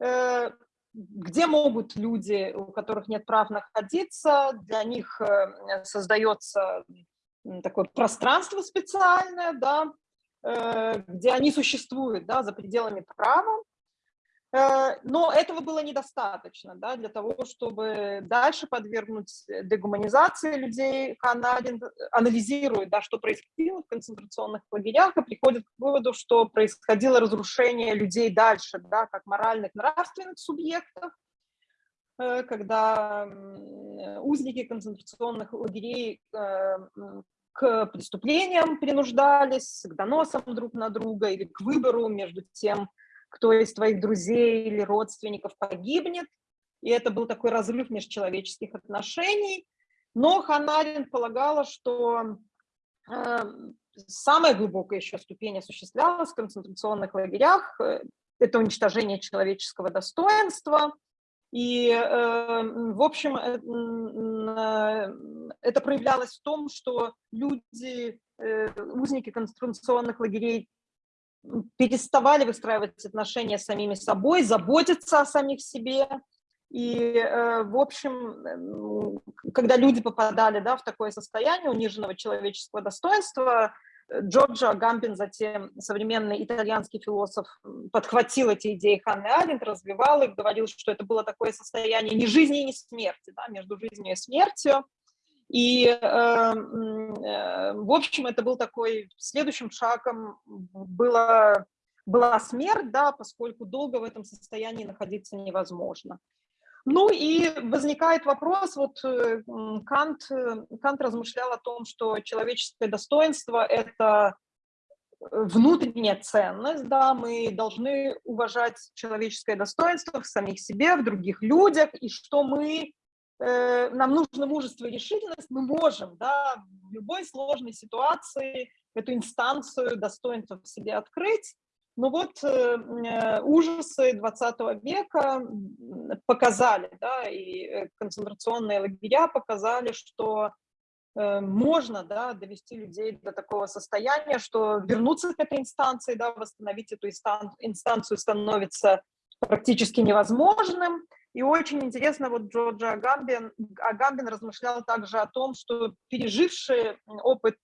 B: Э, где могут люди, у которых нет прав находиться, для них э, создается такое пространство специальное, да, э, где они существуют да, за пределами права. Э, но этого было недостаточно да, для того, чтобы дальше подвергнуть дегуманизации людей. Канадин анализирует, да, что происходило в концентрационных лагерях и приходит к выводу, что происходило разрушение людей дальше, да, как моральных, нравственных субъектов, э, когда узники концентрационных лагерей к преступлениям принуждались, к доносам друг на друга или к выбору между тем, кто из твоих друзей или родственников погибнет. И это был такой разрыв межчеловеческих отношений. Но Ханарин полагала, что э, самая глубокая еще ступень осуществлялась в концентрационных лагерях. Э, это уничтожение человеческого достоинства, и, эм, в общем, э, э, это проявлялось в том, что люди, э, узники концентрационных лагерей переставали выстраивать отношения с самими собой, заботиться о самих себе. И, в общем, когда люди попадали да, в такое состояние униженного человеческого достоинства, Джорджо Гамбин, затем современный итальянский философ, подхватил эти идеи Ханны Аренд, развивал их, говорил, что это было такое состояние ни жизни, ни смерти, да, между жизнью и смертью. И, э, э, в общем, это был такой, следующим шагом была, была смерть, да, поскольку долго в этом состоянии находиться невозможно. Ну и возникает вопрос, вот э, Кант, э, Кант размышлял о том, что человеческое достоинство – это э, внутренняя ценность, да, мы должны уважать человеческое достоинство в самих себе, в других людях, и что мы, э, нам нужно мужество и решительность, мы можем, да, в любой сложной ситуации эту инстанцию достоинства в себе открыть, ну вот э, э ужасы 20 века показали, да, и э, концентрационные лагеря показали, что можно да, довести людей до такого состояния, что вернуться к этой инстанции, да, восстановить эту инстанцию становится практически невозможным. И очень интересно, вот Джорджа Агамбин, Агамбин размышлял также о том, что пережившие опыт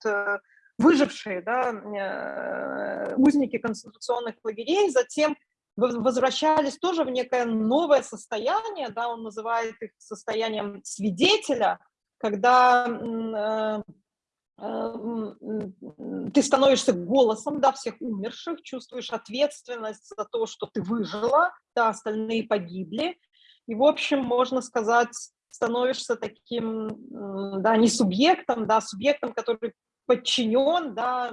B: выжившие да, э, узники концентрационных лагерей затем возвращались тоже в некое новое состояние, да, он называет их состоянием свидетеля, когда э, э, ты становишься голосом да, всех умерших, чувствуешь ответственность за то, что ты выжила, да, остальные погибли. И, в общем, можно сказать, становишься таким, да, не субъектом, да, субъектом, который подчинен, да,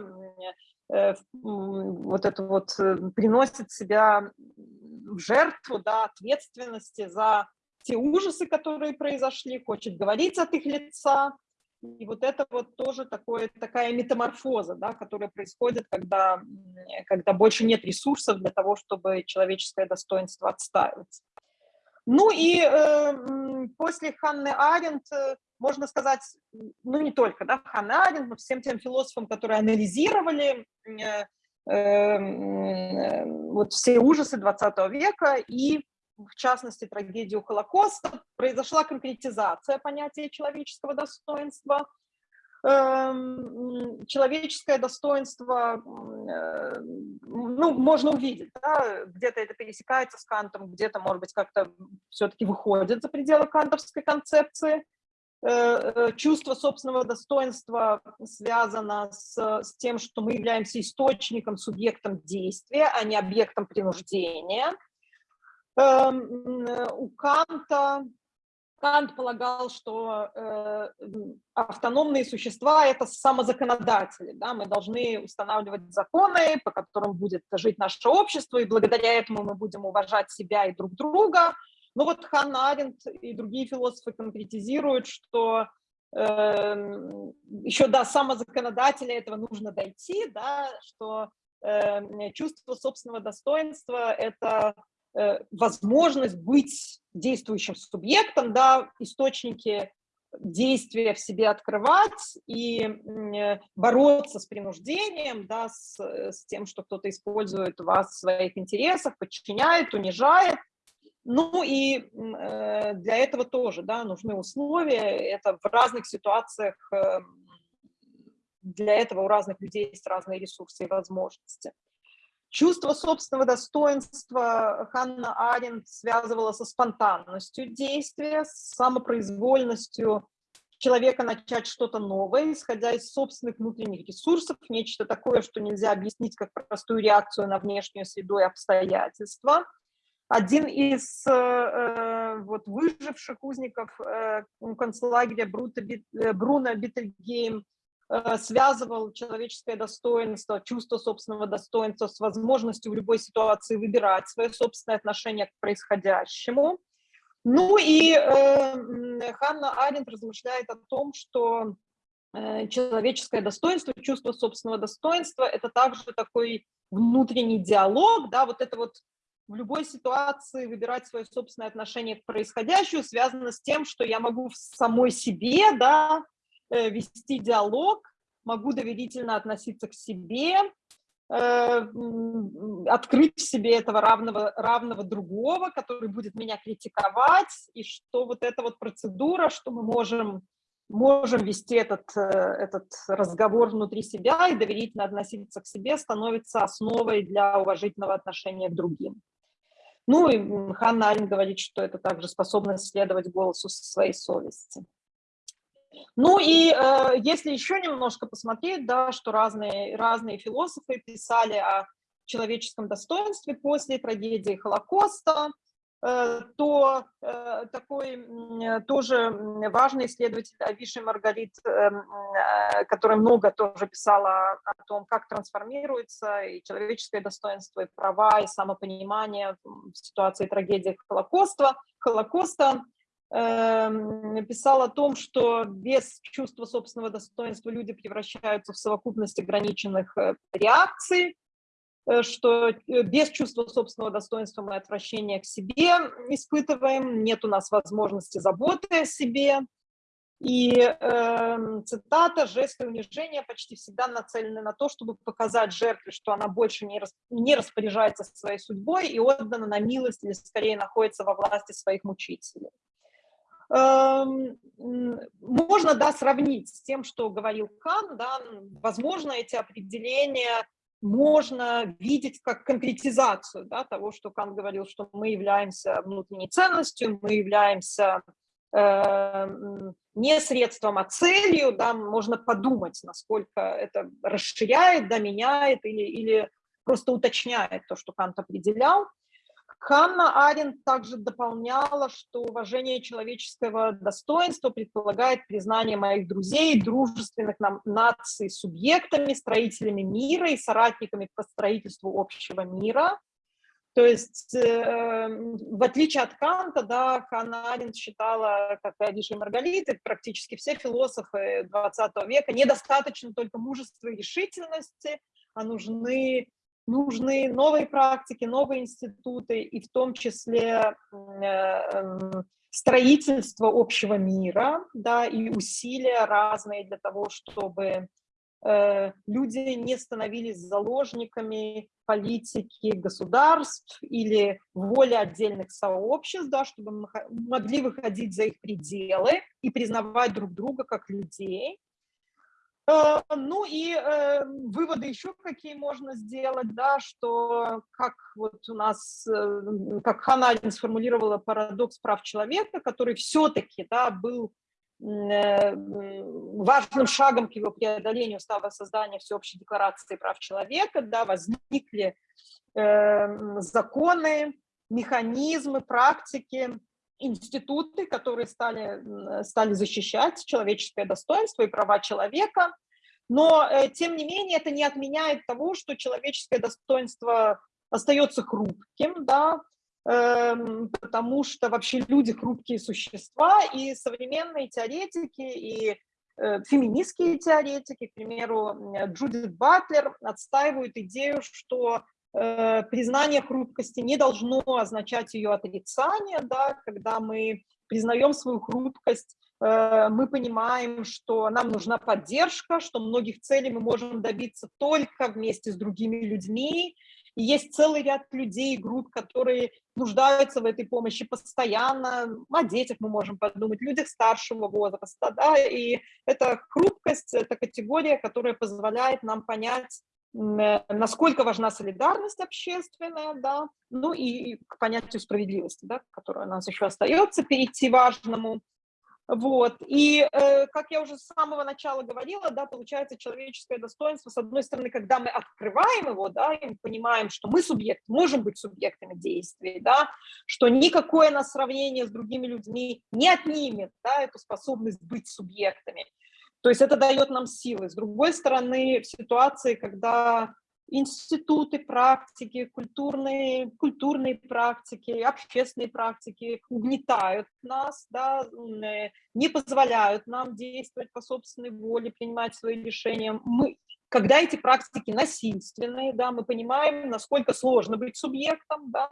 B: э, вот это вот э, приносит себя в жертву, да, ответственности за те ужасы, которые произошли, хочет говорить от их лица. И вот это вот тоже такое, такая метаморфоза, да, которая происходит, когда, когда больше нет ресурсов для того, чтобы человеческое достоинство отстаивать. Ну и э, после Ханны Аренд, э, можно сказать, ну не только да, Ханны Аренд, но всем тем философам, которые анализировали э, э, вот все ужасы 20 века и в частности, трагедию Холокоста, произошла конкретизация понятия человеческого достоинства. Эм, человеческое достоинство, э, ну, можно увидеть, да, где-то это пересекается с Кантом, где-то, может быть, как-то все-таки выходит за пределы кантовской концепции. Э, э, чувство собственного достоинства связано с, с тем, что мы являемся источником, субъектом действия, а не объектом принуждения – Эм, у Канта, Кант полагал, что э, автономные существа – это самозаконодатели. Да? Мы должны устанавливать законы, по которым будет жить наше общество, и благодаря этому мы будем уважать себя и друг друга. Но вот Ханна Аренд и другие философы конкретизируют, что э, еще до самозаконодателя этого нужно дойти, да, что э, чувство собственного достоинства – это возможность быть действующим субъектом, да, источники действия в себе открывать и э, бороться с принуждением, да, с, с тем, что кто-то использует вас в своих интересах, подчиняет, унижает. Ну и э, для этого тоже да, нужны условия. Это в разных ситуациях, для этого у разных людей есть разные ресурсы и возможности. Чувство собственного достоинства Ханна Аренд связывала со спонтанностью действия, с самопроизвольностью человека начать что-то новое, исходя из собственных внутренних ресурсов, нечто такое, что нельзя объяснить как простую реакцию на внешнюю среду и обстоятельства. Один из э, э вот, выживших узников э, концлагеря Брута, э, Бруно Беттельгейм связывал человеческое достоинство, чувство собственного достоинства с возможностью в любой ситуации выбирать свое собственное отношение к происходящему. Ну и э, Ханна Арендт размышляет о том, что э, человеческое достоинство, чувство собственного достоинства – это также такой внутренний диалог, да, вот это вот в любой ситуации выбирать свое собственное отношение к происходящему связано с тем, что я могу в самой себе, да, Э, вести диалог, могу доверительно относиться к себе, э, открыть в себе этого равного, равного другого, который будет меня критиковать, и что вот эта вот процедура, что мы можем, можем вести этот, э, этот разговор внутри себя и доверительно относиться к себе, становится основой для уважительного отношения к другим. Ну и Ханна Алин говорит, что это также способность следовать голосу своей совести. Ну и э, если еще немножко посмотреть, да, что разные, разные философы писали о человеческом достоинстве после трагедии Холокоста, э, то э, такой э, тоже важный исследователь Авиши Маргарит, э, э, которая много тоже писала о том, как трансформируется и человеческое достоинство, и права, и самопонимание в ситуации трагедии Холокоста, Холокоста эм, о том, что без чувства собственного достоинства люди превращаются в совокупность ограниченных э, реакций, э, что э, без чувства собственного достоинства мы отвращение к себе испытываем, нет у нас возможности заботы о себе. И э, цитата «Жесты унижения почти всегда нацелены на то, чтобы показать жертве, что она больше не, рас, не распоряжается своей судьбой и отдана на милость или скорее находится во власти своих мучителей». Эм, можно, да, сравнить с тем, что говорил Кан, да, возможно, эти определения можно видеть как конкретизацию да, того, что Кан говорил, что мы являемся внутренней ценностью, мы являемся э, не средством, а целью, да, можно подумать, насколько это расширяет, да, меняет или, или просто уточняет то, что Кант определял. Ханна Аренд также дополняла, что уважение человеческого достоинства предполагает признание моих друзей, дружественных нам наций субъектами, строителями мира и соратниками по строительству общего мира. То есть, э, в отличие от Канта, да, Ханна Аренд считала, как Адиша и Маргарита, практически все философы 20 века, недостаточно только мужества и решительности, а нужны, нужны новые практики, новые институты, и в том числе э, строительство общего мира, да, и усилия разные для того, чтобы э, люди не становились заложниками политики государств или воли отдельных сообществ, да, чтобы мы могли выходить за их пределы и признавать друг друга как людей. Э, ну и э, выводы еще какие можно сделать, да, что как вот у нас, э, как Ханадин сформулировала парадокс прав человека, который все-таки да, был важным шагом к его преодолению стало создание Всеобщей декларации прав человека, да, возникли э, законы, механизмы, практики, институты, которые стали, стали защищать человеческое достоинство и права человека. Но, э, тем не менее, это не отменяет того, что человеческое достоинство остается хрупким, да, э, потому что вообще люди хрупкие существа, и современные теоретики, и э, феминистские теоретики, к примеру, Джудит Батлер отстаивают идею, что признание хрупкости не должно означать ее отрицание, да, когда мы признаем свою хрупкость, э, мы понимаем, что нам нужна поддержка, что многих целей мы можем добиться только вместе с другими людьми, и есть целый ряд людей, групп, которые нуждаются в этой помощи постоянно. О детях мы можем подумать, людях старшего возраста. Да? И эта хрупкость, это категория, которая позволяет нам понять, э, насколько важна солидарность общественная, да, ну и к понятию справедливости, да, которая у нас еще остается, перейти важному. Вот. И, э, как я уже с самого начала говорила, да, получается человеческое достоинство, с одной стороны, когда мы открываем его, да, и понимаем, что мы субъект, можем быть субъектами действий, да, что никакое нас сравнение с другими людьми не отнимет да, эту способность быть субъектами. То есть это дает нам силы. С другой стороны, в ситуации, когда институты практики, культурные, культурные практики, общественные практики угнетают нас, да, э, не позволяют нам действовать по собственной воле, принимать свои решения. Мы, когда эти практики насильственные, да, мы понимаем, насколько сложно быть субъектом, да,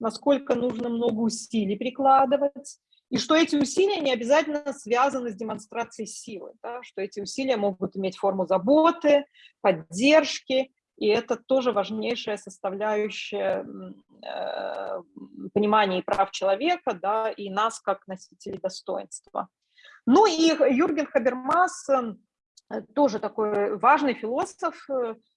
B: насколько нужно много усилий прикладывать, и что эти усилия не обязательно связаны с демонстрацией силы, да, что эти усилия могут иметь форму заботы, поддержки, и это тоже важнейшая составляющая э, понимания прав человека, да, и нас как носителей достоинства. Ну и Юрген Хабермас, э, тоже такой важный философ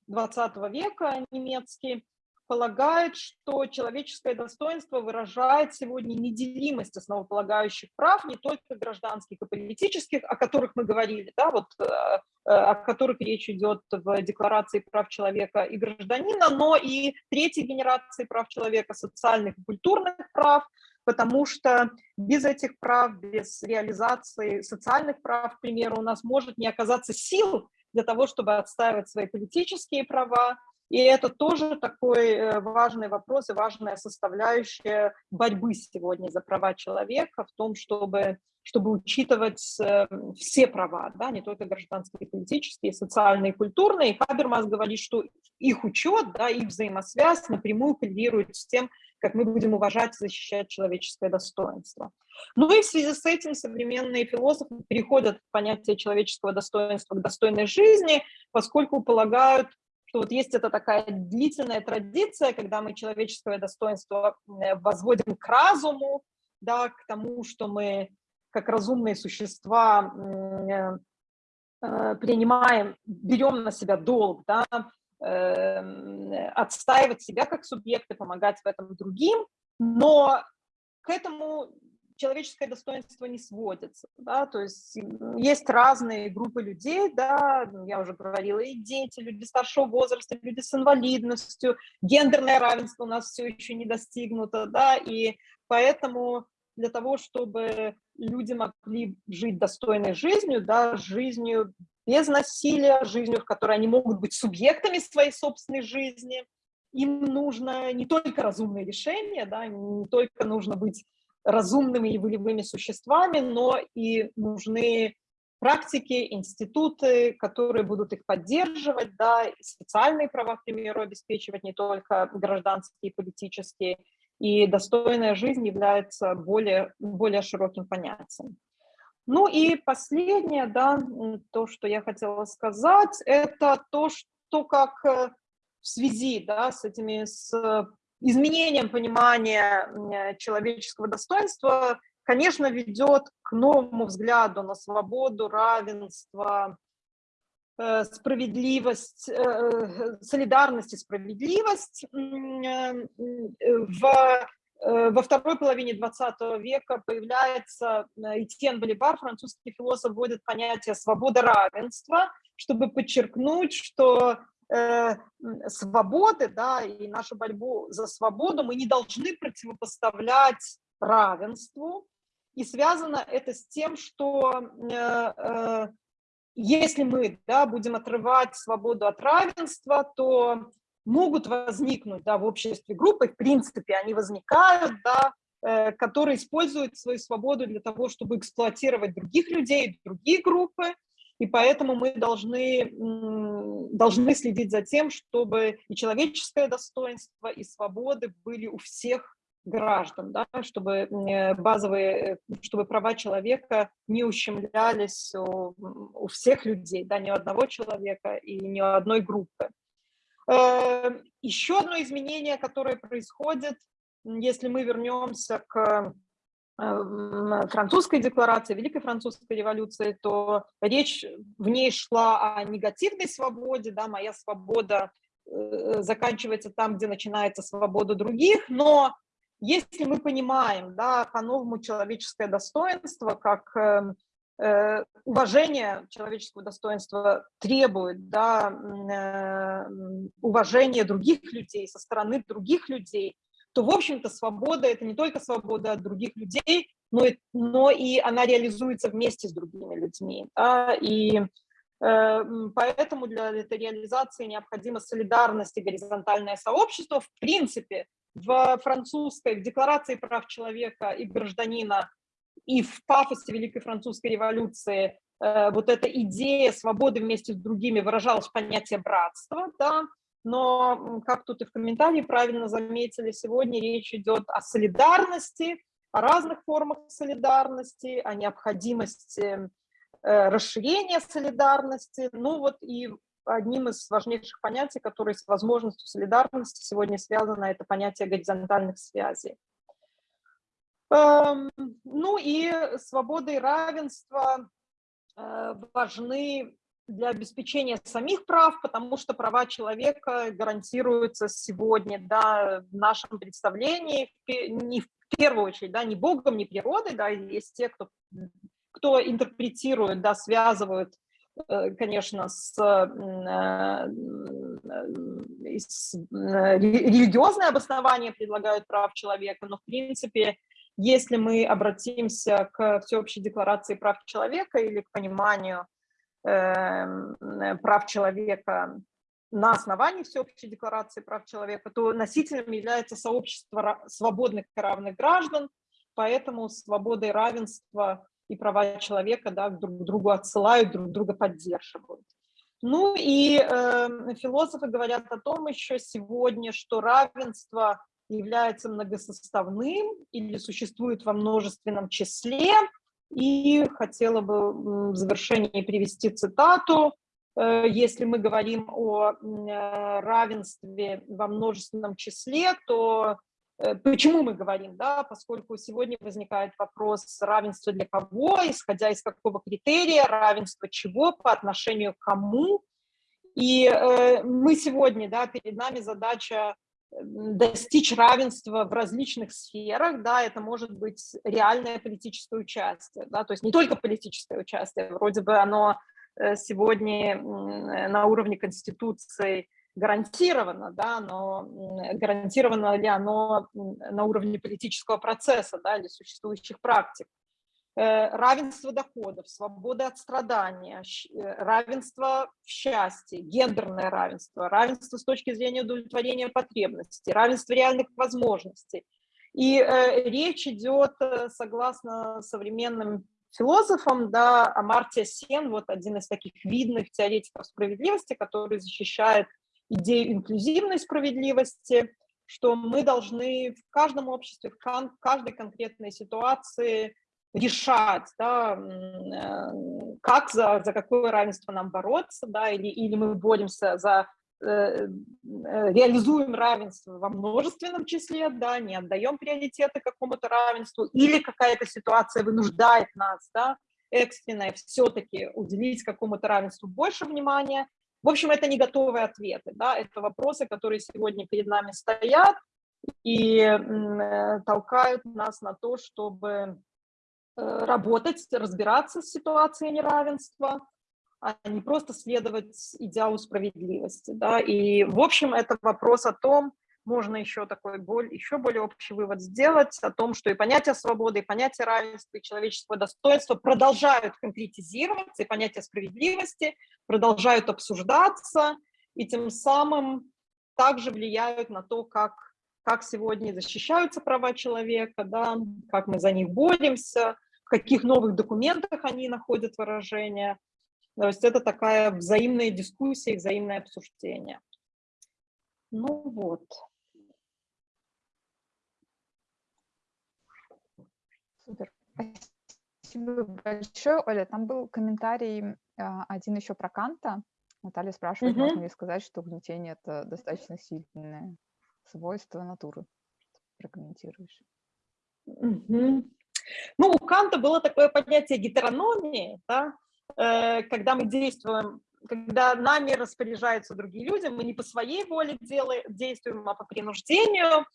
B: 20 э, века немецкий, полагает, что человеческое достоинство выражает сегодня неделимость основополагающих прав, не только гражданских и политических, о которых мы говорили, да, вот, э, э, о которых речь идет в Декларации прав человека и гражданина, но и третьей генерации прав человека, социальных и культурных прав, потому что без этих прав, без реализации социальных прав, к примеру, у нас может не оказаться сил для того, чтобы отстаивать свои политические права, и это тоже такой э, важный вопрос и важная составляющая борьбы сегодня за права человека в том, чтобы, чтобы учитывать э, все права, да, не только гражданские, политические, социальные, культурные. И Хабермас говорит, что их учет, да, их взаимосвязь напрямую коррелирует с тем, как мы будем уважать и защищать человеческое достоинство. Ну и в связи с этим современные философы переходят от понятия человеческого достоинства к достойной жизни, поскольку полагают, что вот есть эта такая длительная традиция, когда мы человеческое достоинство э, возводим к разуму, да, к тому, что мы как разумные существа э, э, принимаем, берем на себя долг, да, отстаивать себя как субъекты, помогать в этом другим, но к этому человеческое достоинство не сводится, да, то есть есть разные группы людей, да, ну, я уже говорила, и дети, люди старшего возраста, люди с инвалидностью, гендерное равенство у нас все еще не достигнуто, да, и поэтому для того, чтобы люди могли жить достойной жизнью, да, жизнью без насилия, жизнью, в которой они могут быть субъектами своей собственной жизни, им нужно не только разумные решения, да, не только нужно быть разумными и волевыми существами, но и нужны практики, институты, которые будут их поддерживать, да, социальные права, к примеру, обеспечивать не только гражданские и политические, и достойная жизнь является более, более широким понятием. Ну и последнее, да, то, что я хотела сказать, это то, что как э, в связи да, с этими, с изменением понимания человеческого достоинства, конечно, ведет к новому взгляду на свободу, равенство, э, справедливость, э, солидарность и справедливость. В во второй половине 20 века появляется Этьен Боливар, французский философ, вводит понятие свобода равенства, чтобы подчеркнуть, что э, свободы, да, и нашу борьбу за свободу мы не должны противопоставлять равенству. И связано это с тем, что э, э, если мы да, будем отрывать свободу от равенства, то могут возникнуть да, в обществе группы, в принципе, они возникают, да, э, которые используют свою свободу для того, чтобы эксплуатировать других людей, другие группы, и поэтому мы должны, должны следить за тем, чтобы и человеческое достоинство, и свободы были у всех граждан, да, чтобы базовые, чтобы права человека не ущемлялись у, у всех людей, да, ни у одного человека и ни у одной группы. Эм, Еще одно изменение, которое происходит, если мы вернемся к французской декларации, Великой французской революции, то речь в ней шла о негативной свободе, да, моя свобода э, заканчивается там, где начинается свобода других, но если мы понимаем, да, по-новому человеческое достоинство, как э, э, уважение человеческого достоинства требует, да, э, уважения других людей, со стороны других людей, то, в общем-то, свобода – это не только свобода от других людей, но и, но и она реализуется вместе с другими людьми. Да? И э, поэтому для этой реализации необходима солидарность и горизонтальное сообщество. В принципе, в французской, в Декларации прав человека и гражданина и в пафосе Великой Французской революции э, вот эта идея свободы вместе с другими выражалась в понятие братства, да, но, как тут и в комментарии правильно заметили, сегодня речь идет о солидарности, о разных формах солидарности, о необходимости э, расширения солидарности. Ну вот и одним из важнейших понятий, которые с возможностью солидарности сегодня связано, это понятие горизонтальных связей. Эм, ну и свобода и равенство э, важны для обеспечения самих прав, потому что права человека гарантируются сегодня, да, в нашем представлении, не в первую очередь, да, не Богом, не природой, да, есть те, кто, кто интерпретирует, да, связывают, э, конечно, с, э, с религиозное обоснование предлагают прав человека, но, в принципе, если мы обратимся к всеобщей декларации прав человека или к пониманию э, прав человека на основании Всеобщей декларации прав человека, то носителем является сообщество свободных и равных граждан, поэтому свобода и равенство и права человека да, друг другу отсылают, друг друга поддерживают. Ну и э, философы говорят о том еще сегодня, что равенство является многосоставным или существует во множественном числе, и хотела бы в завершении привести цитату. Э, если мы говорим о э, равенстве во множественном числе, то э, почему мы говорим, да, поскольку сегодня возникает вопрос равенства для кого, исходя из какого критерия, равенство чего, по отношению к кому. И мы сегодня, да, перед нами задача достичь равенства в различных сферах, да, это может быть реальное политическое участие, да, то есть не только политическое участие, вроде бы оно э, сегодня на уровне Конституции гарантировано, да, но гарантировано ли оно на уровне политического процесса, да, или существующих практик. Равенство доходов, свобода от страдания, равенство в счастье, гендерное равенство, равенство с точки зрения удовлетворения потребностей, равенство реальных возможностей. И речь идет, согласно современным философом, да, Амартия Сен, вот один из таких видных теоретиков справедливости, который защищает идею инклюзивной справедливости, что мы должны в каждом обществе, в каждой конкретной ситуации решать, да, э, как за, за какое равенство нам бороться, да, или, или мы боремся за Э, э, реализуем равенство во множественном числе, да, не отдаем приоритеты какому-то равенству, или какая-то ситуация вынуждает нас, да, экстренное все-таки уделить какому-то равенству больше внимания. В общем, это не готовые ответы, да, это вопросы, которые сегодня перед нами стоят и толкают нас на то, чтобы работать, разбираться с ситуацией неравенства, а не просто следовать идеалу справедливости. Да? И, в общем, это вопрос о том, можно еще такой боль, еще более общий вывод сделать о том, что и понятие свободы, и понятие равенства, и человеческого достоинства продолжают конкретизироваться, и понятие справедливости продолжают обсуждаться, и тем самым также влияют на то, как, как сегодня защищаются права человека, да, как мы за них боремся, каких новых документах они находят выражение, то есть это такая взаимная дискуссия, взаимное обсуждение. Ну вот.
A: Супер. Спасибо большое, Оля. Там был комментарий а, один еще про Канта. Наталья спрашивает, угу. можно ли сказать, что угнетение – это достаточно сильное свойство натуры. Прокомментируешь.
B: Угу. Ну, у Канта было такое понятие гетерономии, да, Э, когда мы действуем, когда нами распоряжаются другие люди, мы не по своей воле делаем, действуем, а по принуждению.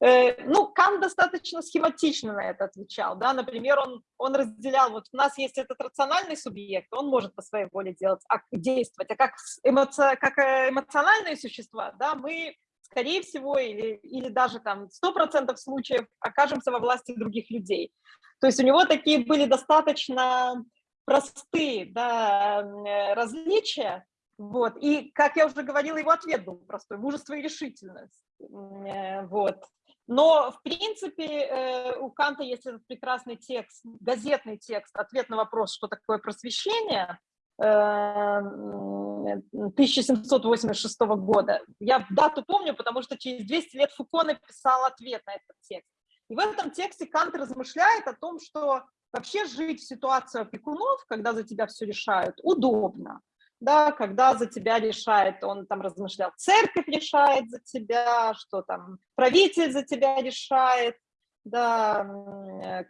B: Э, ну, Кан достаточно схематично на это отвечал, да, например, он, он разделял, вот у нас есть этот рациональный субъект, он может по своей воле делать, а, действовать, а как, эмоци, как э, эмоциональные существа, да, мы скорее всего, или, или даже там 100% случаев окажемся во власти других людей. То есть у него такие были достаточно простые да, э, различия, вот, и, как я уже говорила, его ответ был простой, мужество и решительность, э, вот. Но, в принципе, э, у Канта есть этот прекрасный текст, газетный текст, ответ на вопрос, что такое просвещение, 1786 года. Я дату помню, потому что через 200 лет Фуко написал ответ на этот текст. И в этом тексте Кант размышляет о том, что Вообще жить в ситуации опекунов, когда за тебя все решают, удобно. Да, когда за тебя решает, он там размышлял, церковь решает за тебя, что там правитель за тебя решает, да,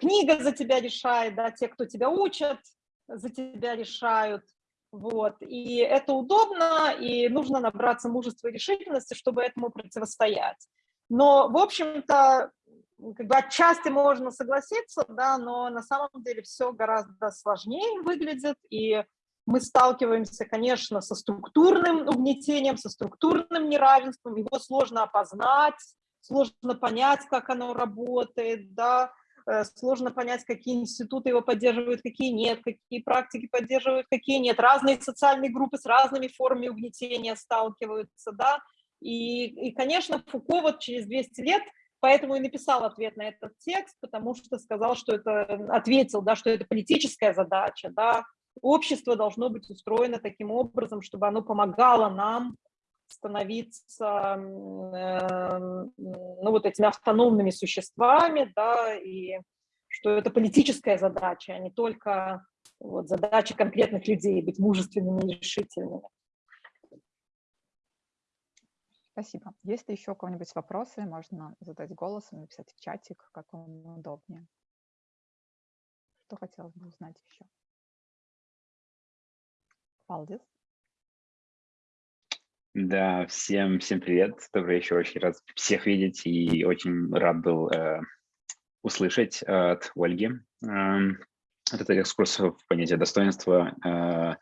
B: книга за тебя решает, да, те, кто тебя учат, за тебя решают. Вот. И это удобно, и нужно набраться мужества и решительности, чтобы этому противостоять. Но, в общем-то, как бы отчасти можно согласиться, да, но на самом деле все гораздо сложнее выглядит, и мы сталкиваемся, конечно, со структурным угнетением, со структурным неравенством, его сложно опознать, сложно понять, как оно работает, да, сложно понять, какие институты его поддерживают, какие нет, какие практики поддерживают, какие нет. Разные социальные группы с разными формами угнетения сталкиваются, да, и, и конечно, Фуко вот через 200 лет – Поэтому и написал ответ на этот текст, потому что сказал, что это, ответил, да, что это политическая задача, да, общество должно быть устроено таким образом, чтобы оно помогало нам становиться э, ну, вот этими автономными существами, да, и что это политическая задача, а не только вот, задача конкретных людей, быть мужественными и решительными.
A: Спасибо. Если еще у кого-нибудь вопросы, можно задать голосом, написать в чатик, как вам удобнее. Что хотелось бы узнать еще? Валдис?
D: Да, всем, всем привет. Добрый вечер. Очень рад всех видеть и очень рад был э, услышать от Ольги э, этот экскурс в понятие достоинства. Э,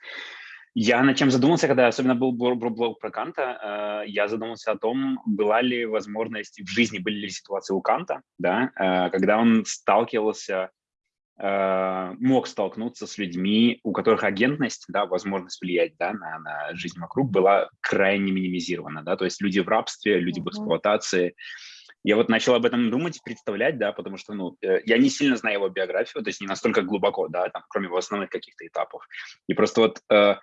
D: я над чем задумался, когда особенно был блог про Канта, э, я задумался о том, была ли возможность в жизни, были ли ситуации у Канта, да, э, когда он сталкивался э, мог столкнуться с людьми, у которых агентность, да, возможность влиять да, на, на жизнь вокруг была крайне минимизирована. Да? То есть люди в рабстве, люди в эксплуатации. Я вот начал об этом думать, представлять, да, потому что, ну, э, я не сильно знаю его биографию, то есть не настолько глубоко, да, там, кроме его основных каких-то этапов. И просто вот э,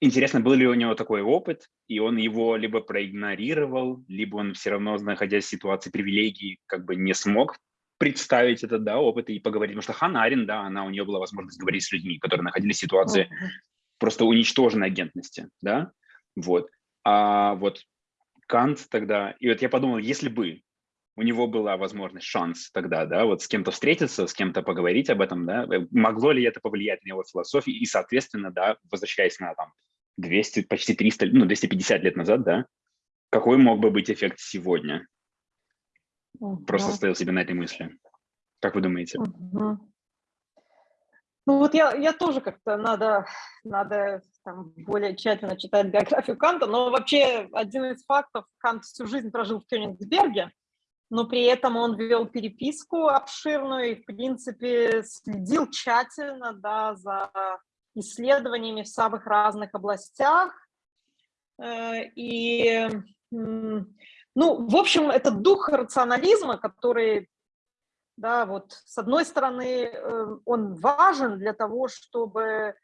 D: интересно, был ли у него такой опыт, и он его либо проигнорировал, либо он все равно, находясь в ситуации привилегий, как бы не смог представить этот да, опыт и поговорить. Потому что Ханна Арен, да, она, у нее была возможность говорить с людьми, которые находились в ситуации uh-huh. просто уничтоженной агентности, да, вот. А вот Кант тогда, и вот я подумал, если бы у него была возможность, шанс тогда, да, вот с кем-то встретиться, с кем-то поговорить об этом, да, э, могло ли это повлиять на его философию, и, соответственно, да, возвращаясь на там 200, почти 300, ну, 250 лет назад, да, какой мог бы быть эффект сегодня? Угу. Просто стоял себе на этой мысли. Как вы думаете?
B: Угу. Ну вот я, я тоже как-то надо, надо там, более тщательно читать биографию Канта, но вообще один из фактов, Кант всю жизнь прожил в Кёнигсберге, но при этом он вел переписку обширную и, в принципе, следил тщательно да, за исследованиями в самых разных областях. Э, и, ну, в общем, этот дух рационализма, который, да, вот, с одной стороны, э, он важен для того, чтобы,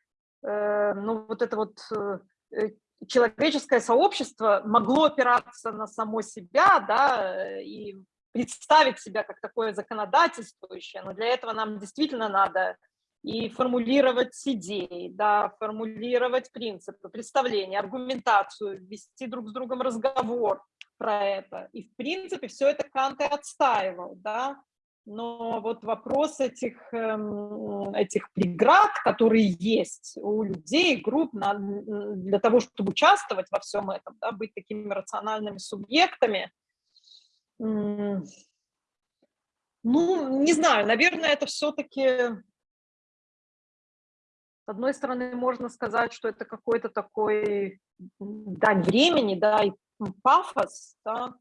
B: э, ну, вот это вот человеческое сообщество могло опираться на само себя, да, и представить себя как такое законодательствующее, но для этого нам действительно надо и формулировать идеи, да, формулировать принципы, представления, аргументацию, вести друг с другом разговор про это. И, в принципе, все это Кант и отстаивал, да, но вот вопрос этих, эм, этих преград, которые есть у людей, групп для того, чтобы участвовать во всем этом, да, быть такими рациональными субъектами – ну, не знаю, наверное, это все-таки, с одной стороны, можно сказать, что это какой-то такой дань времени, да, и пафос, да.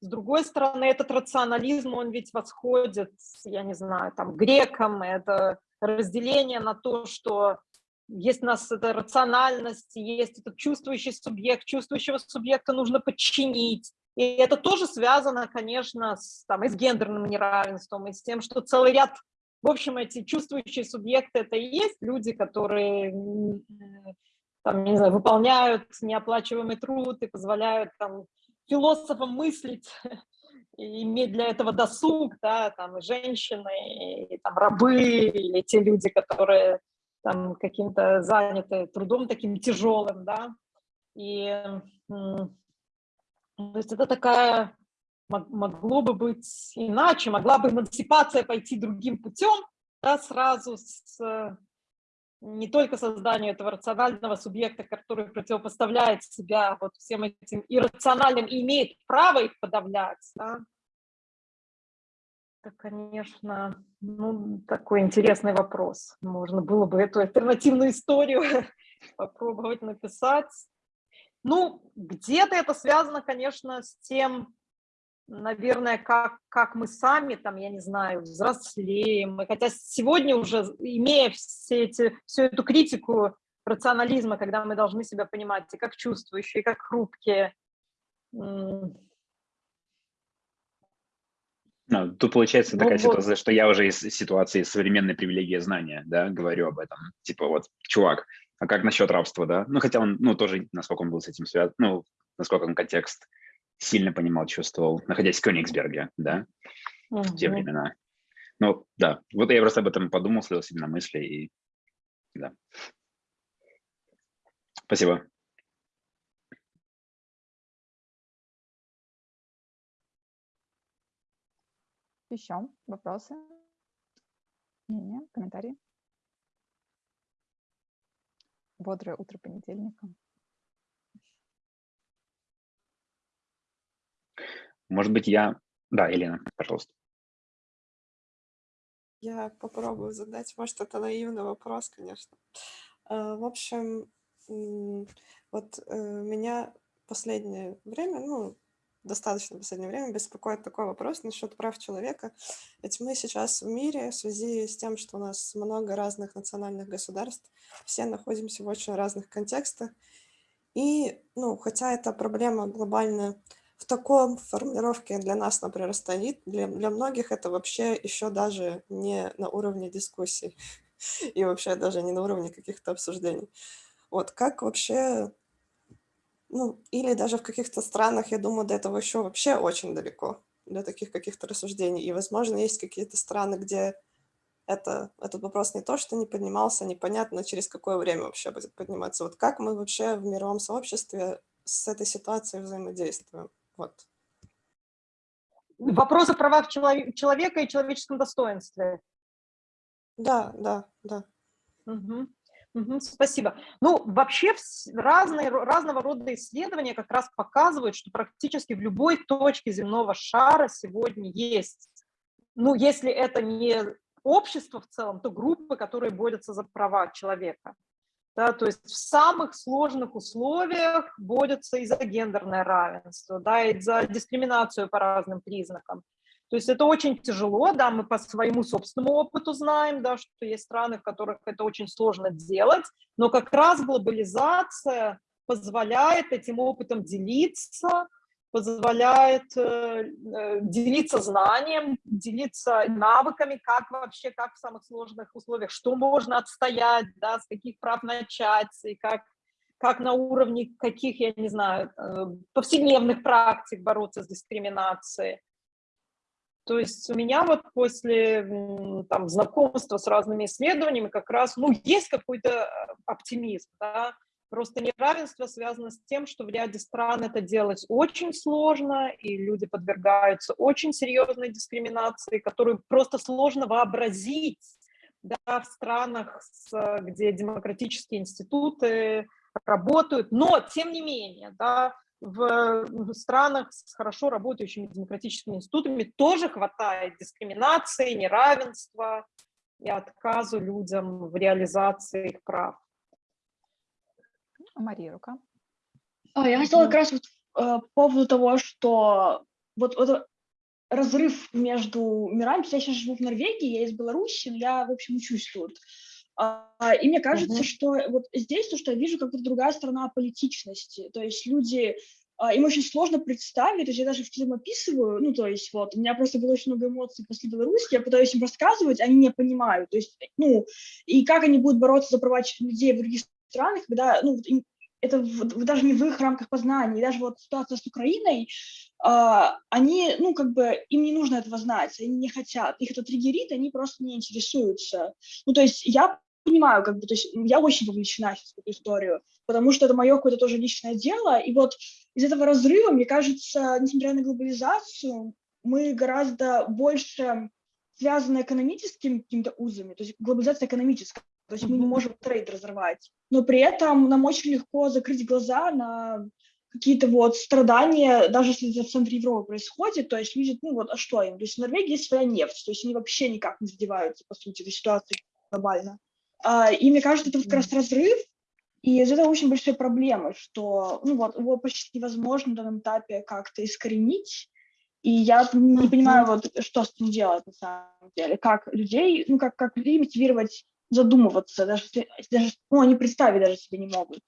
B: С другой стороны, этот рационализм, он ведь восходит, я не знаю, там, грекам, это разделение на то, что есть у нас эта рациональность, есть этот чувствующий субъект, чувствующего субъекта нужно подчинить, и это тоже связано, конечно, с, там, и с гендерным неравенством, и с тем, что целый ряд, в общем, эти чувствующие субъекты, это и есть люди, которые там, не знаю, выполняют неоплачиваемый труд и позволяют там, философам мыслить и иметь для этого досуг, да, там, и женщины, и там, рабы, или те люди, которые там каким-то заняты трудом таким тяжелым, да, и то есть это такая, могло бы быть иначе, могла бы эмансипация пойти другим путем, да, сразу с не только созданию этого рационального субъекта, который противопоставляет себя вот всем этим иррациональным и имеет право их подавлять, да. Это, конечно, ну, такой интересный вопрос. Можно было бы эту альтернативную историю попробовать написать. Ну, где-то это связано, конечно, с тем, наверное, как, как мы сами, там, я не знаю, взрослеем. Хотя сегодня уже, имея все эти, всю эту критику рационализма, когда мы должны себя понимать и как чувствующие, и как хрупкие.
D: Ну, тут получается такая ну, ситуация, вот. что я уже из ситуации современной привилегии знания, да, говорю об этом. Типа вот, чувак, а как насчет рабства, да? Ну, хотя он, ну, тоже, насколько он был с этим связан, ну, насколько он контекст сильно понимал, чувствовал, находясь в Кёнигсберге, да, угу. в те времена. Ну, да, вот я просто об этом подумал, слил себе на мысли, и да. Спасибо.
A: Еще вопросы? Мнения, комментарии? Бодрое утро понедельника.
D: Может быть, я... Да, Елена, пожалуйста.
E: Я попробую задать, может, это наивный вопрос, конечно. А, в общем, вот э, меня последнее время, ну, достаточно последнее время беспокоит такой вопрос насчет прав человека. Ведь мы сейчас в мире в связи с тем, что у нас много разных национальных государств, все находимся в очень разных контекстах. И, ну, хотя эта проблема глобальная, в таком формулировке для нас, например, стоит, для, для многих это вообще еще даже не на уровне дискуссий и вообще даже не на уровне каких-то обсуждений. Вот как вообще, ну, или даже в каких-то странах, я думаю, до этого еще вообще очень далеко, для таких каких-то рассуждений. И, возможно, есть какие-то страны, где это, этот вопрос не то, что не поднимался, непонятно, через какое время вообще будет подниматься. Вот как мы вообще в мировом сообществе с этой ситуацией взаимодействуем? Вот.
B: Вопрос о правах человека и человеческом достоинстве.
E: Да, да, да.
B: Угу. Угу, спасибо. Ну, вообще разные, разного рода исследования как раз показывают, что практически в любой точке земного шара сегодня есть, ну, если это не общество в целом, то группы, которые борются за права человека. Да, то есть в самых сложных условиях борются и за гендерное равенство, да, и за дискриминацию по разным признакам. То есть это очень тяжело, да, мы по своему собственному опыту знаем, да, что есть страны, в которых это очень сложно делать, но как раз глобализация позволяет этим опытом делиться, позволяет э, э, делиться знанием, делиться навыками, как вообще, как в самых сложных условиях, что можно отстоять, да, с каких прав начать, и как, как на уровне каких, я не знаю, э, повседневных практик бороться с дискриминацией. То есть у меня вот после там, знакомства с разными исследованиями как раз, ну, есть какой-то оптимизм, да, Просто неравенство связано с тем, что в ряде стран это делать очень сложно, и люди подвергаются очень серьезной дискриминации, которую просто сложно вообразить да, в странах, где демократические институты работают. Но, тем не менее, да, в, в странах с хорошо работающими демократическими институтами тоже хватает дискриминации, неравенства и отказу людям в реализации их прав.
A: Мария, рука.
C: А, я хотела как раз вот, э, по поводу того, что вот, вот разрыв между мирами. Я сейчас живу в Норвегии, я из Беларуси, но я, в общем, учусь тут. А, и мне кажется, uh-huh. что вот здесь то, что я вижу, как то другая сторона политичности. То есть люди, а, им очень сложно представить, то есть я даже в фильм описываю, ну, то есть вот, у меня просто было очень много эмоций после Беларуси, я пытаюсь им рассказывать, они не понимают, то есть, ну, и как они будут бороться за права людей в других странах, когда, ну, это даже не в их рамках познания, даже вот ситуация с Украиной, э, они, ну, как бы, им не нужно этого знать, они не хотят, их это триггерит, они просто не интересуются. Ну, то есть я понимаю, как бы, то есть я очень вовлечена в эту историю, потому что это мое какое-то тоже личное дело, и вот из этого разрыва, мне кажется, несмотря на глобализацию, мы гораздо больше связаны экономическими какими-то узами, то есть глобализация экономическая, то есть мы не можем трейд разорвать. Но при этом нам очень легко закрыть глаза на какие-то вот страдания, даже если это в центре Европы происходит, то есть люди, ну вот, а что им? То есть в Норвегии есть своя нефть, то есть они вообще никак не задеваются, по сути, этой ситуации глобально. А, и мне кажется, это вот как раз разрыв, и из этого очень большая проблема, что ну вот, его почти невозможно на данном этапе как-то искоренить, и я не понимаю, вот, что с этим делать на самом деле, как людей, ну, как, как людей мотивировать задумываться, даже, даже ну, они представить даже себе не могут.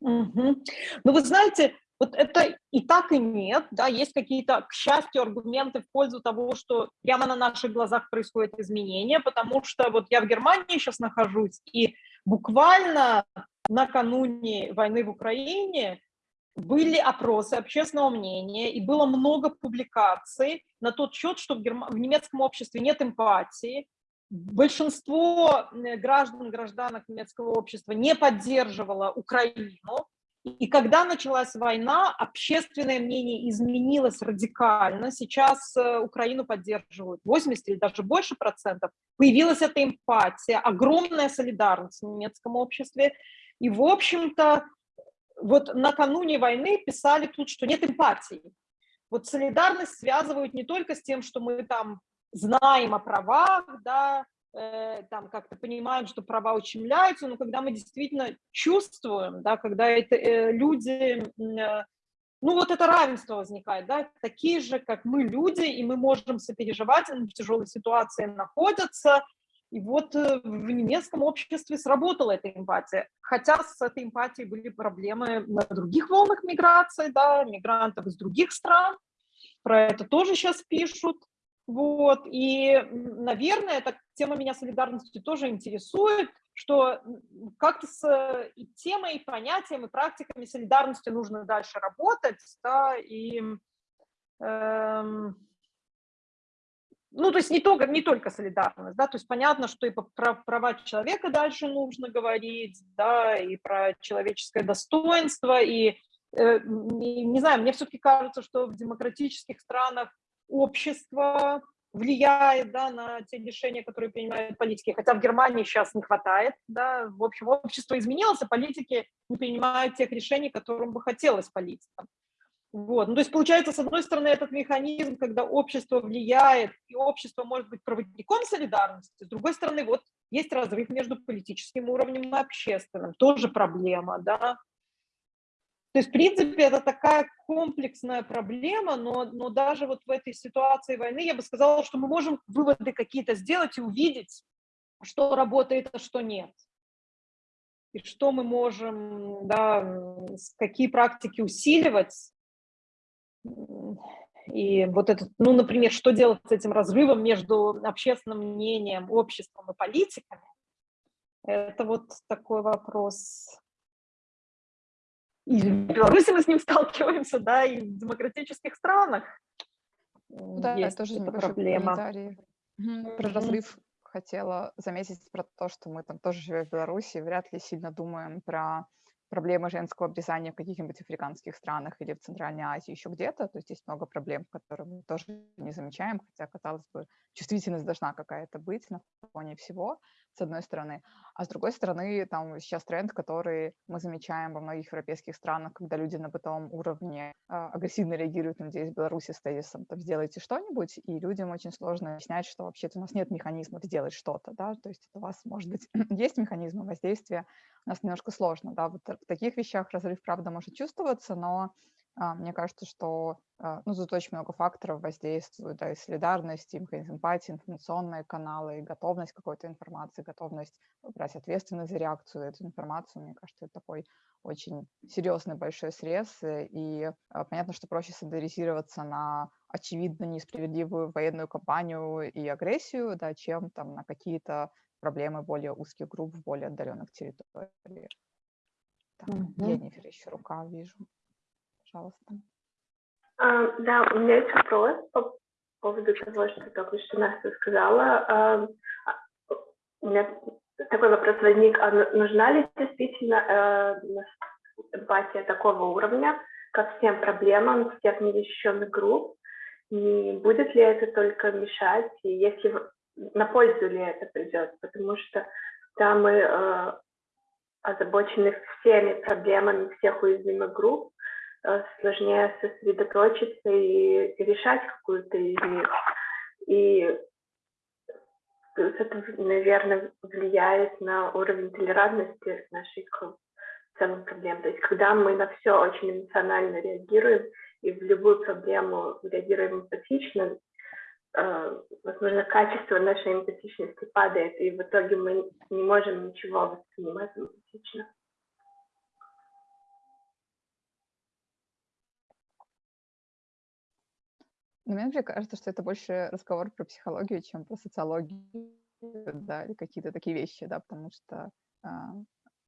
B: Угу. Ну, вы знаете, вот это и так, и нет, да, есть какие-то, к счастью, аргументы в пользу того, что прямо на наших глазах происходят изменения, потому что вот я в Германии сейчас нахожусь, и буквально накануне войны в Украине были опросы общественного мнения, и было много публикаций на тот счет, что в, герм... в немецком обществе нет эмпатии, большинство граждан, гражданок немецкого общества не поддерживало Украину. И когда началась война, общественное мнение изменилось радикально. Сейчас э, Украину поддерживают 80 или даже больше процентов. Появилась эта эмпатия, огромная солидарность в немецком обществе. И, в общем-то, вот накануне войны писали тут, что нет эмпатии. Вот солидарность связывают не только с тем, что мы там знаем о правах, да, э, там как-то понимаем, что права ущемляются, но когда мы действительно чувствуем, да, когда это э, люди, э, ну вот это равенство возникает, да, такие же, как мы люди, и мы можем сопереживать, они в тяжелой ситуации находятся, и вот э, в немецком обществе сработала эта эмпатия. Хотя с этой эмпатией были проблемы на других волнах миграции, да, мигрантов из других стран. Про это тоже сейчас пишут. Вот. И, наверное, эта тема меня солидарности тоже интересует, что как-то с и темой, и понятием, и практиками солидарности нужно дальше работать, да, и эм, ну, то есть не только, не только солидарность, да, то есть понятно, что и про права человека дальше нужно говорить, да, и про человеческое достоинство, и, э, и не знаю, мне все-таки кажется, что в демократических странах общество влияет, да, на те решения, которые принимают политики, хотя в Германии сейчас не хватает, да, в общем, общество изменилось, а политики не принимают тех решений, которым бы хотелось политикам. Вот. Ну, то есть получается, с одной стороны, этот механизм, когда общество влияет, и общество может быть проводником солидарности, с другой стороны, вот есть разрыв между политическим уровнем и общественным, тоже проблема, да. То есть, в принципе, это такая комплексная проблема, но, но даже вот в этой ситуации войны я бы сказала, что мы можем выводы какие-то сделать и увидеть, что работает, а что нет. И что мы можем, да, какие практики усиливать, и вот этот, ну, например, что делать с этим разрывом между общественным мнением, обществом и политиками, это вот такой вопрос. И в Беларуси мы с ним сталкиваемся, да, и в демократических странах
A: да, есть тоже эта проблема. Угу. Про разрыв хотела заметить про то, что мы там тоже живем в Беларуси, вряд ли сильно думаем про проблемы женского обрезания в каких-нибудь африканских странах или в Центральной Азии, еще где-то. То есть есть много проблем, которые мы тоже не замечаем, хотя, казалось бы, чувствительность должна какая-то быть на фоне всего, с одной стороны. А с другой стороны, там сейчас тренд, который мы замечаем во многих европейских странах, когда люди на бытовом уровне э, агрессивно реагируют, надеюсь, в Беларуси с тезисом, там, сделайте что-нибудь, и людям очень сложно объяснять, что вообще-то у нас нет механизмов сделать что-то, да, то есть у вас, может быть, есть механизмы воздействия, у нас немножко сложно, да, вот в таких вещах разрыв, правда, может чувствоваться, но а, мне кажется, что а, ну, тут очень много факторов воздействуют, да, и солидарность, и эмпатии, информационные каналы, и готовность какой-то информации, готовность брать ответственность за реакцию эту информацию. Мне кажется, это такой очень серьезный большой срез, и а, понятно, что проще солидаризироваться на очевидно несправедливую военную кампанию и агрессию, да, чем там на какие-то проблемы более узких групп в более отдаленных территориях. Так, mm-hmm. Енифер еще рука вижу пожалуйста.
F: А, да, у меня есть вопрос по поводу того, что только что Настя сказала. А, а, у меня такой вопрос возник, а нужна ли действительно а, эмпатия такого уровня ко всем проблемам всех незащищенных групп? Не будет ли это только мешать, и если на пользу ли это придет? Потому что да, мы э, озабочены всеми проблемами всех уязвимых групп, Э, сложнее сосредоточиться и решать какую-то из них. И это, наверное, влияет на уровень толерантности нашей к целым проблем. То есть когда мы на все очень эмоционально реагируем и в любую проблему реагируем эмпатично, э, возможно, качество нашей эмпатичности падает, и в итоге мы не можем ничего воспринимать эмпатично.
A: Но мне например, кажется, что это больше разговор про психологию, чем про социологию, да, или какие-то такие вещи, да, потому что, а,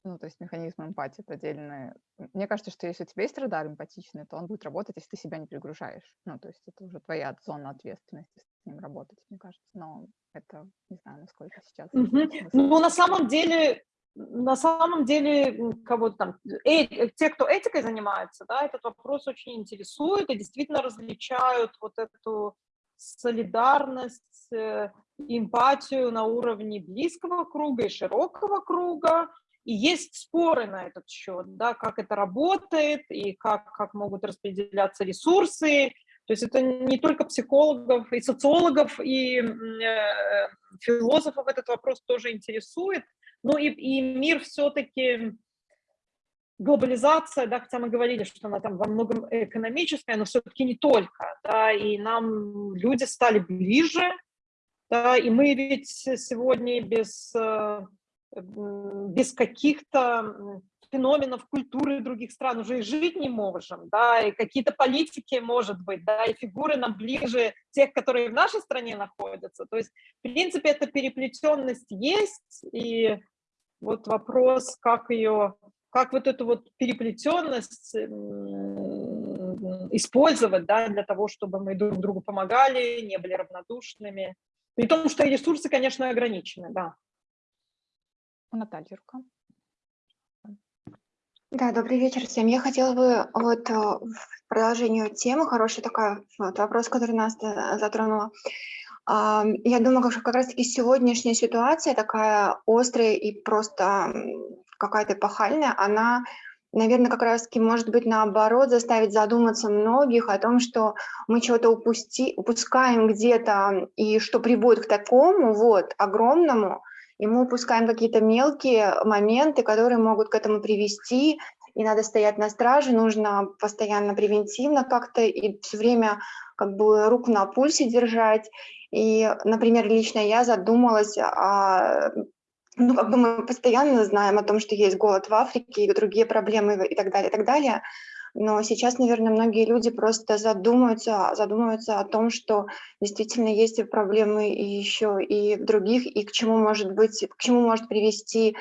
A: ну, то есть механизм эмпатии — это отдельный. Мне кажется, что если у тебя есть радар эмпатичный, то он будет работать, если ты себя не перегружаешь. Ну, то есть это уже твоя зона ответственности с ним работать, мне кажется. Но это, не знаю, насколько сейчас...
B: Mm-hmm. Ну, на самом деле, на самом деле, кого там, э, те, кто этикой занимается, да, этот вопрос очень интересует и действительно различают вот эту солидарность, э, эмпатию на уровне близкого круга и широкого круга. И есть споры на этот счет, да, как это работает и как, как могут распределяться ресурсы. То есть это не только психологов и социологов, и э, философов этот вопрос тоже интересует. Ну и, и мир все-таки глобализация, да, хотя мы говорили, что она там во многом экономическая, но все-таки не только, да, и нам люди стали ближе, да, и мы ведь сегодня без, э, без каких-то феноменов культуры других стран уже и жить не можем, да, и какие-то политики, может быть, да, и фигуры нам ближе тех, которые в нашей стране находятся. То есть, в принципе, эта переплетенность есть, и вот вопрос, как ее, как вот эту вот переплетенность использовать, да, для того, чтобы мы друг другу помогали, не были равнодушными. При том, что ресурсы, конечно, ограничены, да.
A: Наталья рука.
G: Да, добрый вечер всем. Я хотела бы вот э, в продолжению темы, хороший такой вот вопрос, который нас э, затронула. Я думаю, как, как раз-таки сегодняшняя ситуация такая острая и просто какая-то эпохальная, она, наверное, как раз-таки может быть наоборот заставить задуматься многих о том, что мы чего-то упусти, упускаем где-то и что приводит к такому вот огромному, и мы упускаем какие-то мелкие моменты, которые могут к этому привести, и надо стоять на страже, нужно постоянно превентивно как-то и все время как бы руку на пульсе держать. И, например, лично я задумалась о ну, как бы мы постоянно знаем о том, что есть голод в Африке и другие проблемы и так далее, и так далее. Но сейчас, наверное, многие люди просто задумаются, задумываются о том, что действительно есть проблемы еще и в других, и к чему может быть, к чему может привести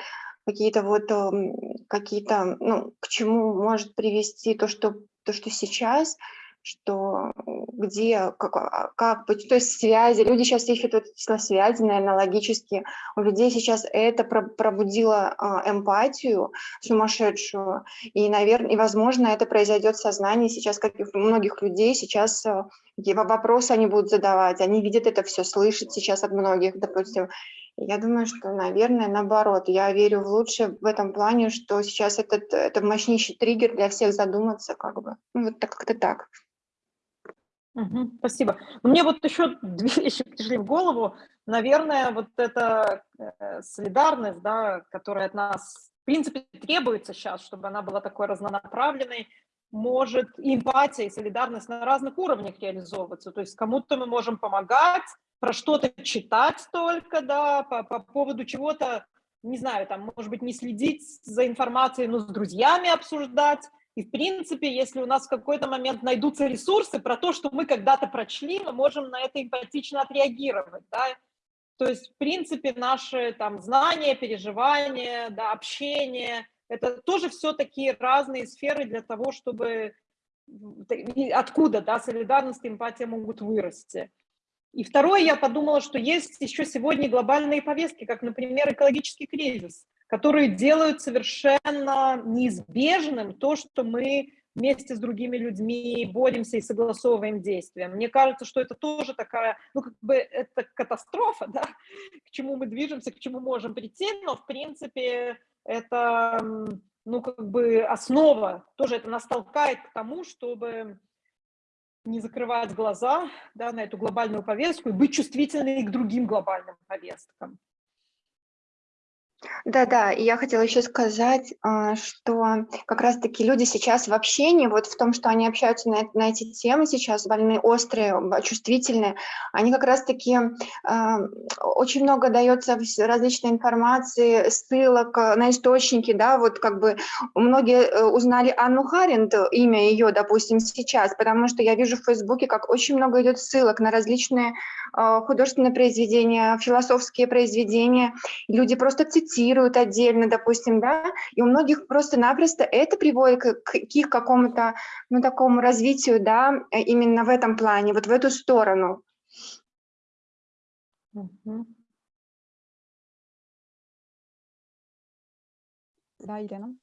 G: какие-то вот, эм, какие-то, ну, к чему может привести то, что, то, что сейчас, что где, как, а, как, то есть связи, люди сейчас ищут вот связи, наверное, логически, у людей сейчас это пробудило а, эмпатию сумасшедшую, и, наверное, и, возможно, это произойдет в сознании сейчас, как и у многих людей, сейчас а, вопросы они будут задавать, они видят это все, слышат сейчас от многих, допустим, я думаю, что, наверное, наоборот. Я верю в лучшее в этом плане, что сейчас этот, это мощнейший триггер для всех задуматься, как бы. Ну, вот так, как-то так.
B: Угу, спасибо. Мне вот еще две вещи пришли в голову. Наверное, вот эта э, солидарность, да, которая от нас, в принципе, требуется сейчас, чтобы она была такой разнонаправленной, может эмпатия, и солидарность на разных уровнях реализовываться. То есть кому-то мы можем помогать, про что-то читать только, да, по, по поводу чего-то, не знаю, там, может быть, не следить за информацией, но с друзьями обсуждать, и, в принципе, если у нас в какой-то момент найдутся ресурсы про то, что мы когда-то прочли, мы можем на это эмпатично отреагировать. Да? То есть, в принципе, наши там, знания, переживания, да, общение – это тоже все такие разные сферы для того, чтобы откуда да, солидарность и эмпатия могут вырасти. И второе, я подумала, что есть еще сегодня глобальные повестки, как, например, экологический кризис – которые делают совершенно неизбежным то, что мы вместе с другими людьми боремся и согласовываем действия. Мне кажется, что это тоже такая, ну, как бы это катастрофа, да, к чему мы движемся, к чему можем прийти, но, в принципе, это, ну, как бы основа, тоже это нас толкает к тому, чтобы не закрывать глаза да, на эту глобальную повестку и быть чувствительными к другим глобальным повесткам.
G: Да-да, и я хотела еще сказать, а, что как раз-таки люди сейчас в общении, вот в том, что они общаются на, на эти темы сейчас, больные, острые, чувствительные, они как раз-таки, а, очень много дается различной информации, ссылок на источники, да, вот как бы многие э, узнали Анну Харинд, имя ее, допустим, сейчас, потому что я вижу в Фейсбуке, как очень много идет ссылок на различные а, художественные произведения, философские произведения, люди просто цитируют цитируют отдельно, допустим, да, и у многих просто-напросто это приводит к, к их какому-то, ну, такому развитию, да, э, именно в этом плане, вот в эту сторону.
A: Да, Елена?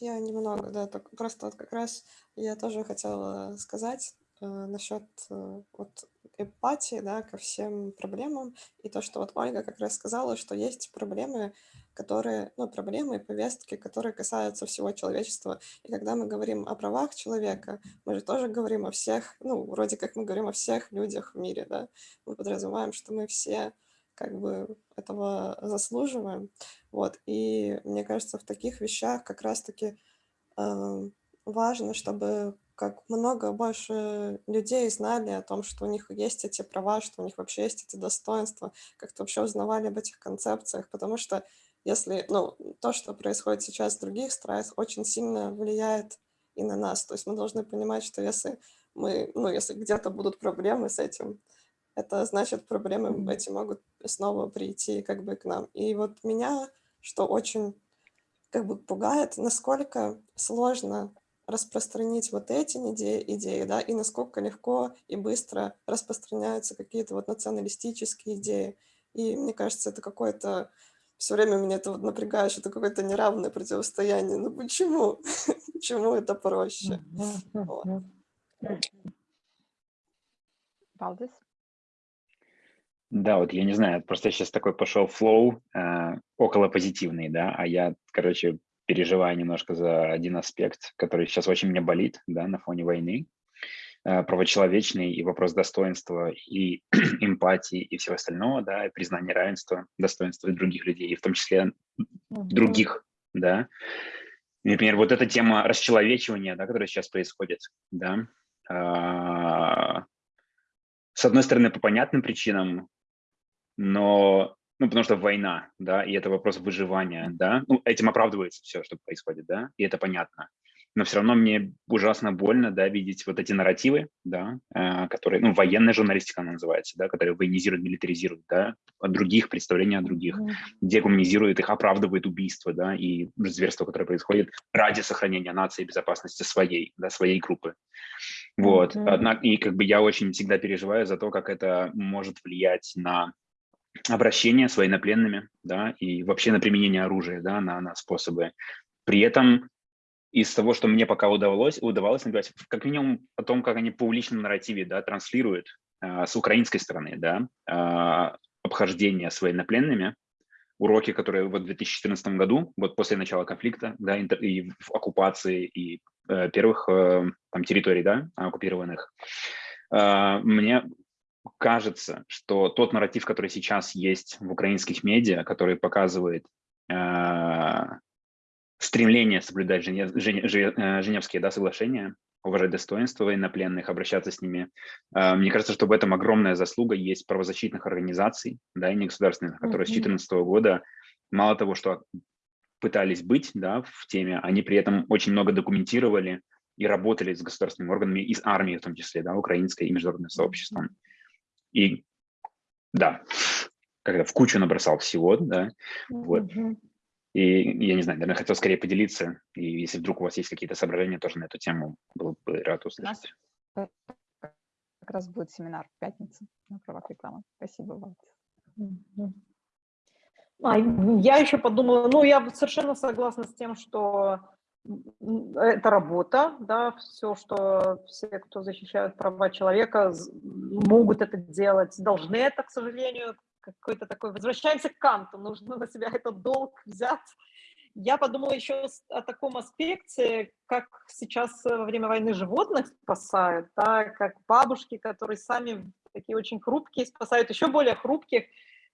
E: Я немного, да, так, просто вот как раз я тоже хотела сказать э, насчет э, вот эмпатии, да, ко всем проблемам, и то, что вот Ольга как раз сказала, что есть проблемы, которые, ну, проблемы и повестки, которые касаются всего человечества. И когда мы говорим о правах человека, мы же тоже говорим о всех, ну, вроде как мы говорим о всех людях в мире, да. Мы подразумеваем, что мы все как бы этого заслуживаем. Вот. И мне кажется, в таких вещах как раз-таки э, важно, чтобы как много больше людей знали о том, что у них есть эти права, что у них вообще есть эти достоинства, как-то вообще узнавали об этих концепциях, потому что если, ну, то, что происходит сейчас в других странах, очень сильно влияет и на нас. То есть мы должны понимать, что если мы, ну, если где-то будут проблемы с этим, это значит, проблемы эти могут снова прийти как бы к нам. И вот меня, что очень как бы пугает, насколько сложно распространить вот эти идеи, идеи, да, и насколько легко и быстро распространяются какие-то вот националистические идеи. И мне кажется, это какое-то... Все время меня это вот напрягает, что это какое-то неравное противостояние. Ну почему? почему это проще? Вот.
D: Да, вот я не знаю, просто сейчас такой пошел флоу э, около позитивный, да, а я, короче, переживаю немножко за один аспект, который сейчас очень мне болит, да, на фоне войны, э, правочеловечный и вопрос достоинства и эмпатии и всего остального, да, и признание равенства, достоинства других людей, и в том числе других, да. Например, вот эта тема расчеловечивания, да, которая сейчас происходит, да, э, с одной стороны, по понятным причинам, но, ну, потому что война, да, и это вопрос выживания, да, ну, этим оправдывается все, что происходит, да, и это понятно. Но все равно мне ужасно больно, да, видеть вот эти нарративы, да, э, которые, ну, военная журналистика она называется, да, которые военизируют, милитаризируют, да, от других, представления о других, mm. дегуманизируют их, оправдывают убийства, да, и зверства, которые происходят ради сохранения нации и безопасности своей, да, своей группы. Вот, mm -hmm. однако, и как бы я очень всегда переживаю за то, как это может влиять на обращение с военнопленными, да, и вообще на применение оружия, да, на, на способы. При этом из того, что мне пока удавалось, удавалось наблюдать, как минимум о том, как они по публичном нарративе, да, транслируют э, с украинской стороны, да, э, обхождение с военнопленными, уроки, которые вот в 2014 году, вот после начала конфликта, да, и в оккупации, и э, первых э, там территорий, да, оккупированных, э, мне кажется, что тот нарратив, который сейчас есть в украинских медиа, который показывает э, стремление соблюдать Женев, Женев, э, Женевские да, соглашения, уважать достоинство военнопленных, обращаться с ними. Э, мне кажется, что в этом огромная заслуга есть правозащитных организаций, да, и негосударственных, которые mm -hmm. с 2014 года мало того, что пытались быть да, в теме, они при этом очень много документировали и работали с государственными органами, и с армией в том числе, да, украинской и международным сообществом. И да, когда в кучу набросал всего, да, вот. И я не знаю, наверное, хотел скорее поделиться, и если вдруг у вас есть какие-то соображения тоже на эту тему, был бы рад услышать.
A: У нас как раз будет семинар в пятницу на правах рекламы. Спасибо вам.
B: А, я еще подумала, ну, я совершенно согласна с тем, что это работа, да, все, что все, кто защищают права человека, могут это делать, должны это, к сожалению, какой-то такой, возвращаемся к Канту, нужно на себя этот долг взять. Я подумала еще о таком аспекте, как сейчас во время войны животных спасают, да, как бабушки, которые сами такие очень хрупкие, спасают еще более хрупких.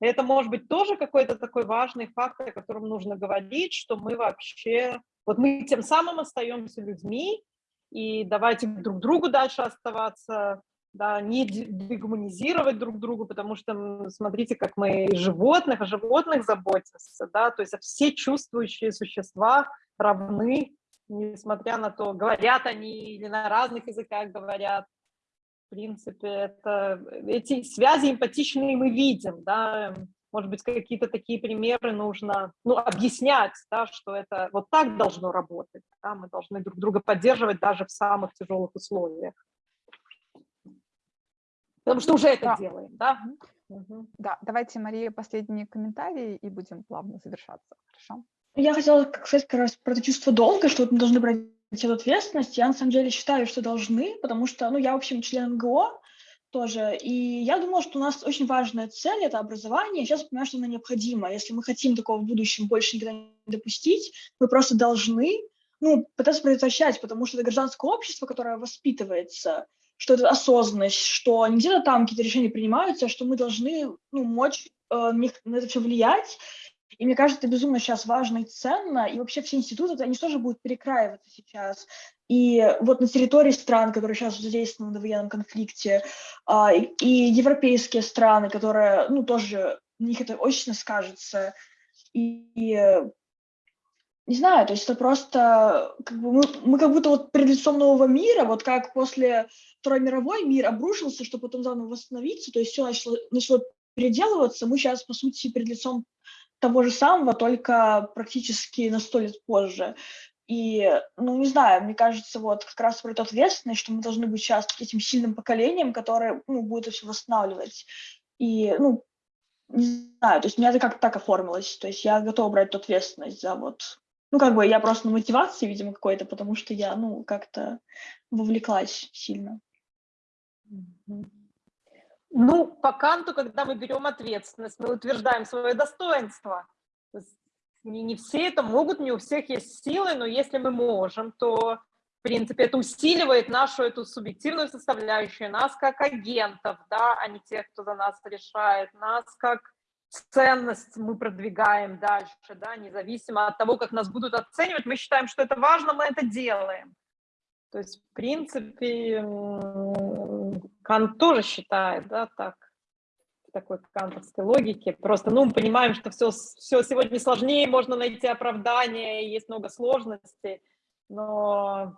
B: Это может быть тоже какой-то такой важный факт, о котором нужно говорить, что мы вообще вот мы тем самым остаемся людьми, и давайте друг другу дальше оставаться, да, не дегуманизировать друг другу, потому что смотрите, как мы животных, о животных заботимся, да, то есть все чувствующие существа равны, несмотря на то, говорят они или на разных языках говорят. В принципе, это, эти связи эмпатичные мы видим, да, может быть, какие-то такие примеры нужно ну, объяснять, да, что это вот так должно работать. Да, мы должны друг друга поддерживать даже в самых тяжелых условиях. Потому что уже это да. делаем, да?
A: Угу. Да, давайте, Мария, последние комментарии и будем плавно завершаться. Хорошо?
C: Я хотела сказать как раз про это чувство долга, что мы должны брать эту ответственность. Я на самом деле считаю, что должны, потому что, ну, я, в общем, член НГО, тоже. И я думала, что у нас очень важная цель – это образование. Сейчас я понимаю, что она необходима. Если мы хотим такого в будущем больше никогда не допустить, мы просто должны ну, пытаться предотвращать, потому что это гражданское общество, которое воспитывается, что это осознанность, что не где-то там какие-то решения принимаются, а что мы должны ну, мочь э, на это все влиять И мне кажется, это безумно сейчас важно и ценно, и вообще все институты, они тоже будут перекраиваться сейчас. И вот на территории стран, которые сейчас задействованы в военном конфликте, а, и европейские страны, которые, ну, тоже, на них это очень скажется. И, не знаю, то есть это просто, как бы мы, мы как будто вот перед лицом нового мира, вот как после Второй мировой мир обрушился, чтобы потом заново восстановиться, то есть все начало, начало переделываться, мы сейчас, по сути, перед лицом того же самого, только практически на сто лет позже. И, ну, не знаю, мне кажется, вот как раз про эту ответственность, что мы должны быть сейчас этим сильным поколением, которое, ну, будет все восстанавливать. И, ну, не знаю, то есть у меня это как-то так оформилось. То есть я готова брать эту ответственность за вот... Ну, как бы я просто на мотивации, видимо, какой-то, потому что я, ну, как-то вовлеклась сильно.
B: Ну, по Канту, когда мы берем ответственность, мы утверждаем свое достоинство. Не, не все это могут, не у всех есть силы, но если мы можем, то, в принципе, это усиливает нашу эту субъективную составляющую, нас как агентов, да, а не тех, кто за нас решает, нас как ценность мы продвигаем дальше, да, независимо от того, как нас будут оценивать, мы считаем, что это важно, мы это делаем. То есть, в принципе, Кант тоже считает, да, так, в такой кантовской логике. Просто, ну, мы понимаем, что все, все сегодня сложнее, можно найти оправдание, есть много сложностей, но,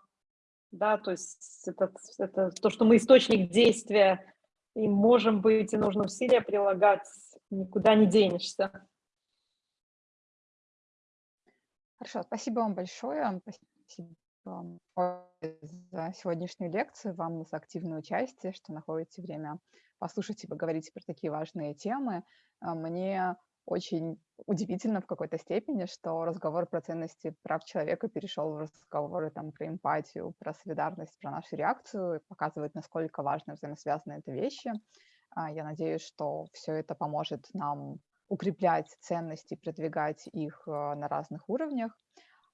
B: да, то есть это, это то, что мы источник действия, и можем быть, и нужно усилия прилагать, никуда не денешься.
A: Хорошо, спасибо вам большое. Спасибо вам за сегодняшнюю лекцию, вам за активное участие, что находите время послушать и поговорить про такие важные темы. А, мне очень удивительно в какой-то степени, что разговор про ценности прав человека перешел в разговоры там, про эмпатию, про солидарность, про нашу реакцию, и показывает, насколько важно взаимосвязаны это вещи. А, я надеюсь, что все это поможет нам укреплять ценности, продвигать их а, на разных уровнях.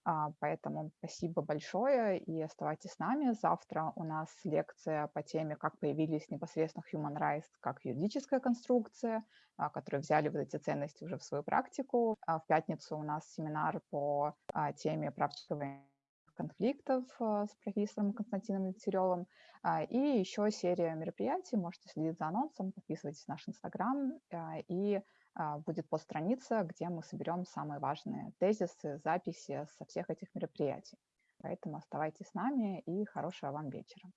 A: А, поэтому спасибо большое и оставайтесь с нами. Завтра у нас лекция по теме, как появились непосредственно human rights как юридическая конструкция, а, которые взяли вот эти ценности уже в свою практику. А в пятницу у нас семинар по теме практики конфликтов с профессором Константином Дегтяревым. И еще серия мероприятий. Можете следить за анонсом, подписывайтесь на наш Инстаграм и будет постстраница, где мы соберем самые важные тезисы, записи со всех этих мероприятий. Поэтому оставайтесь с нами и хорошего вам вечера.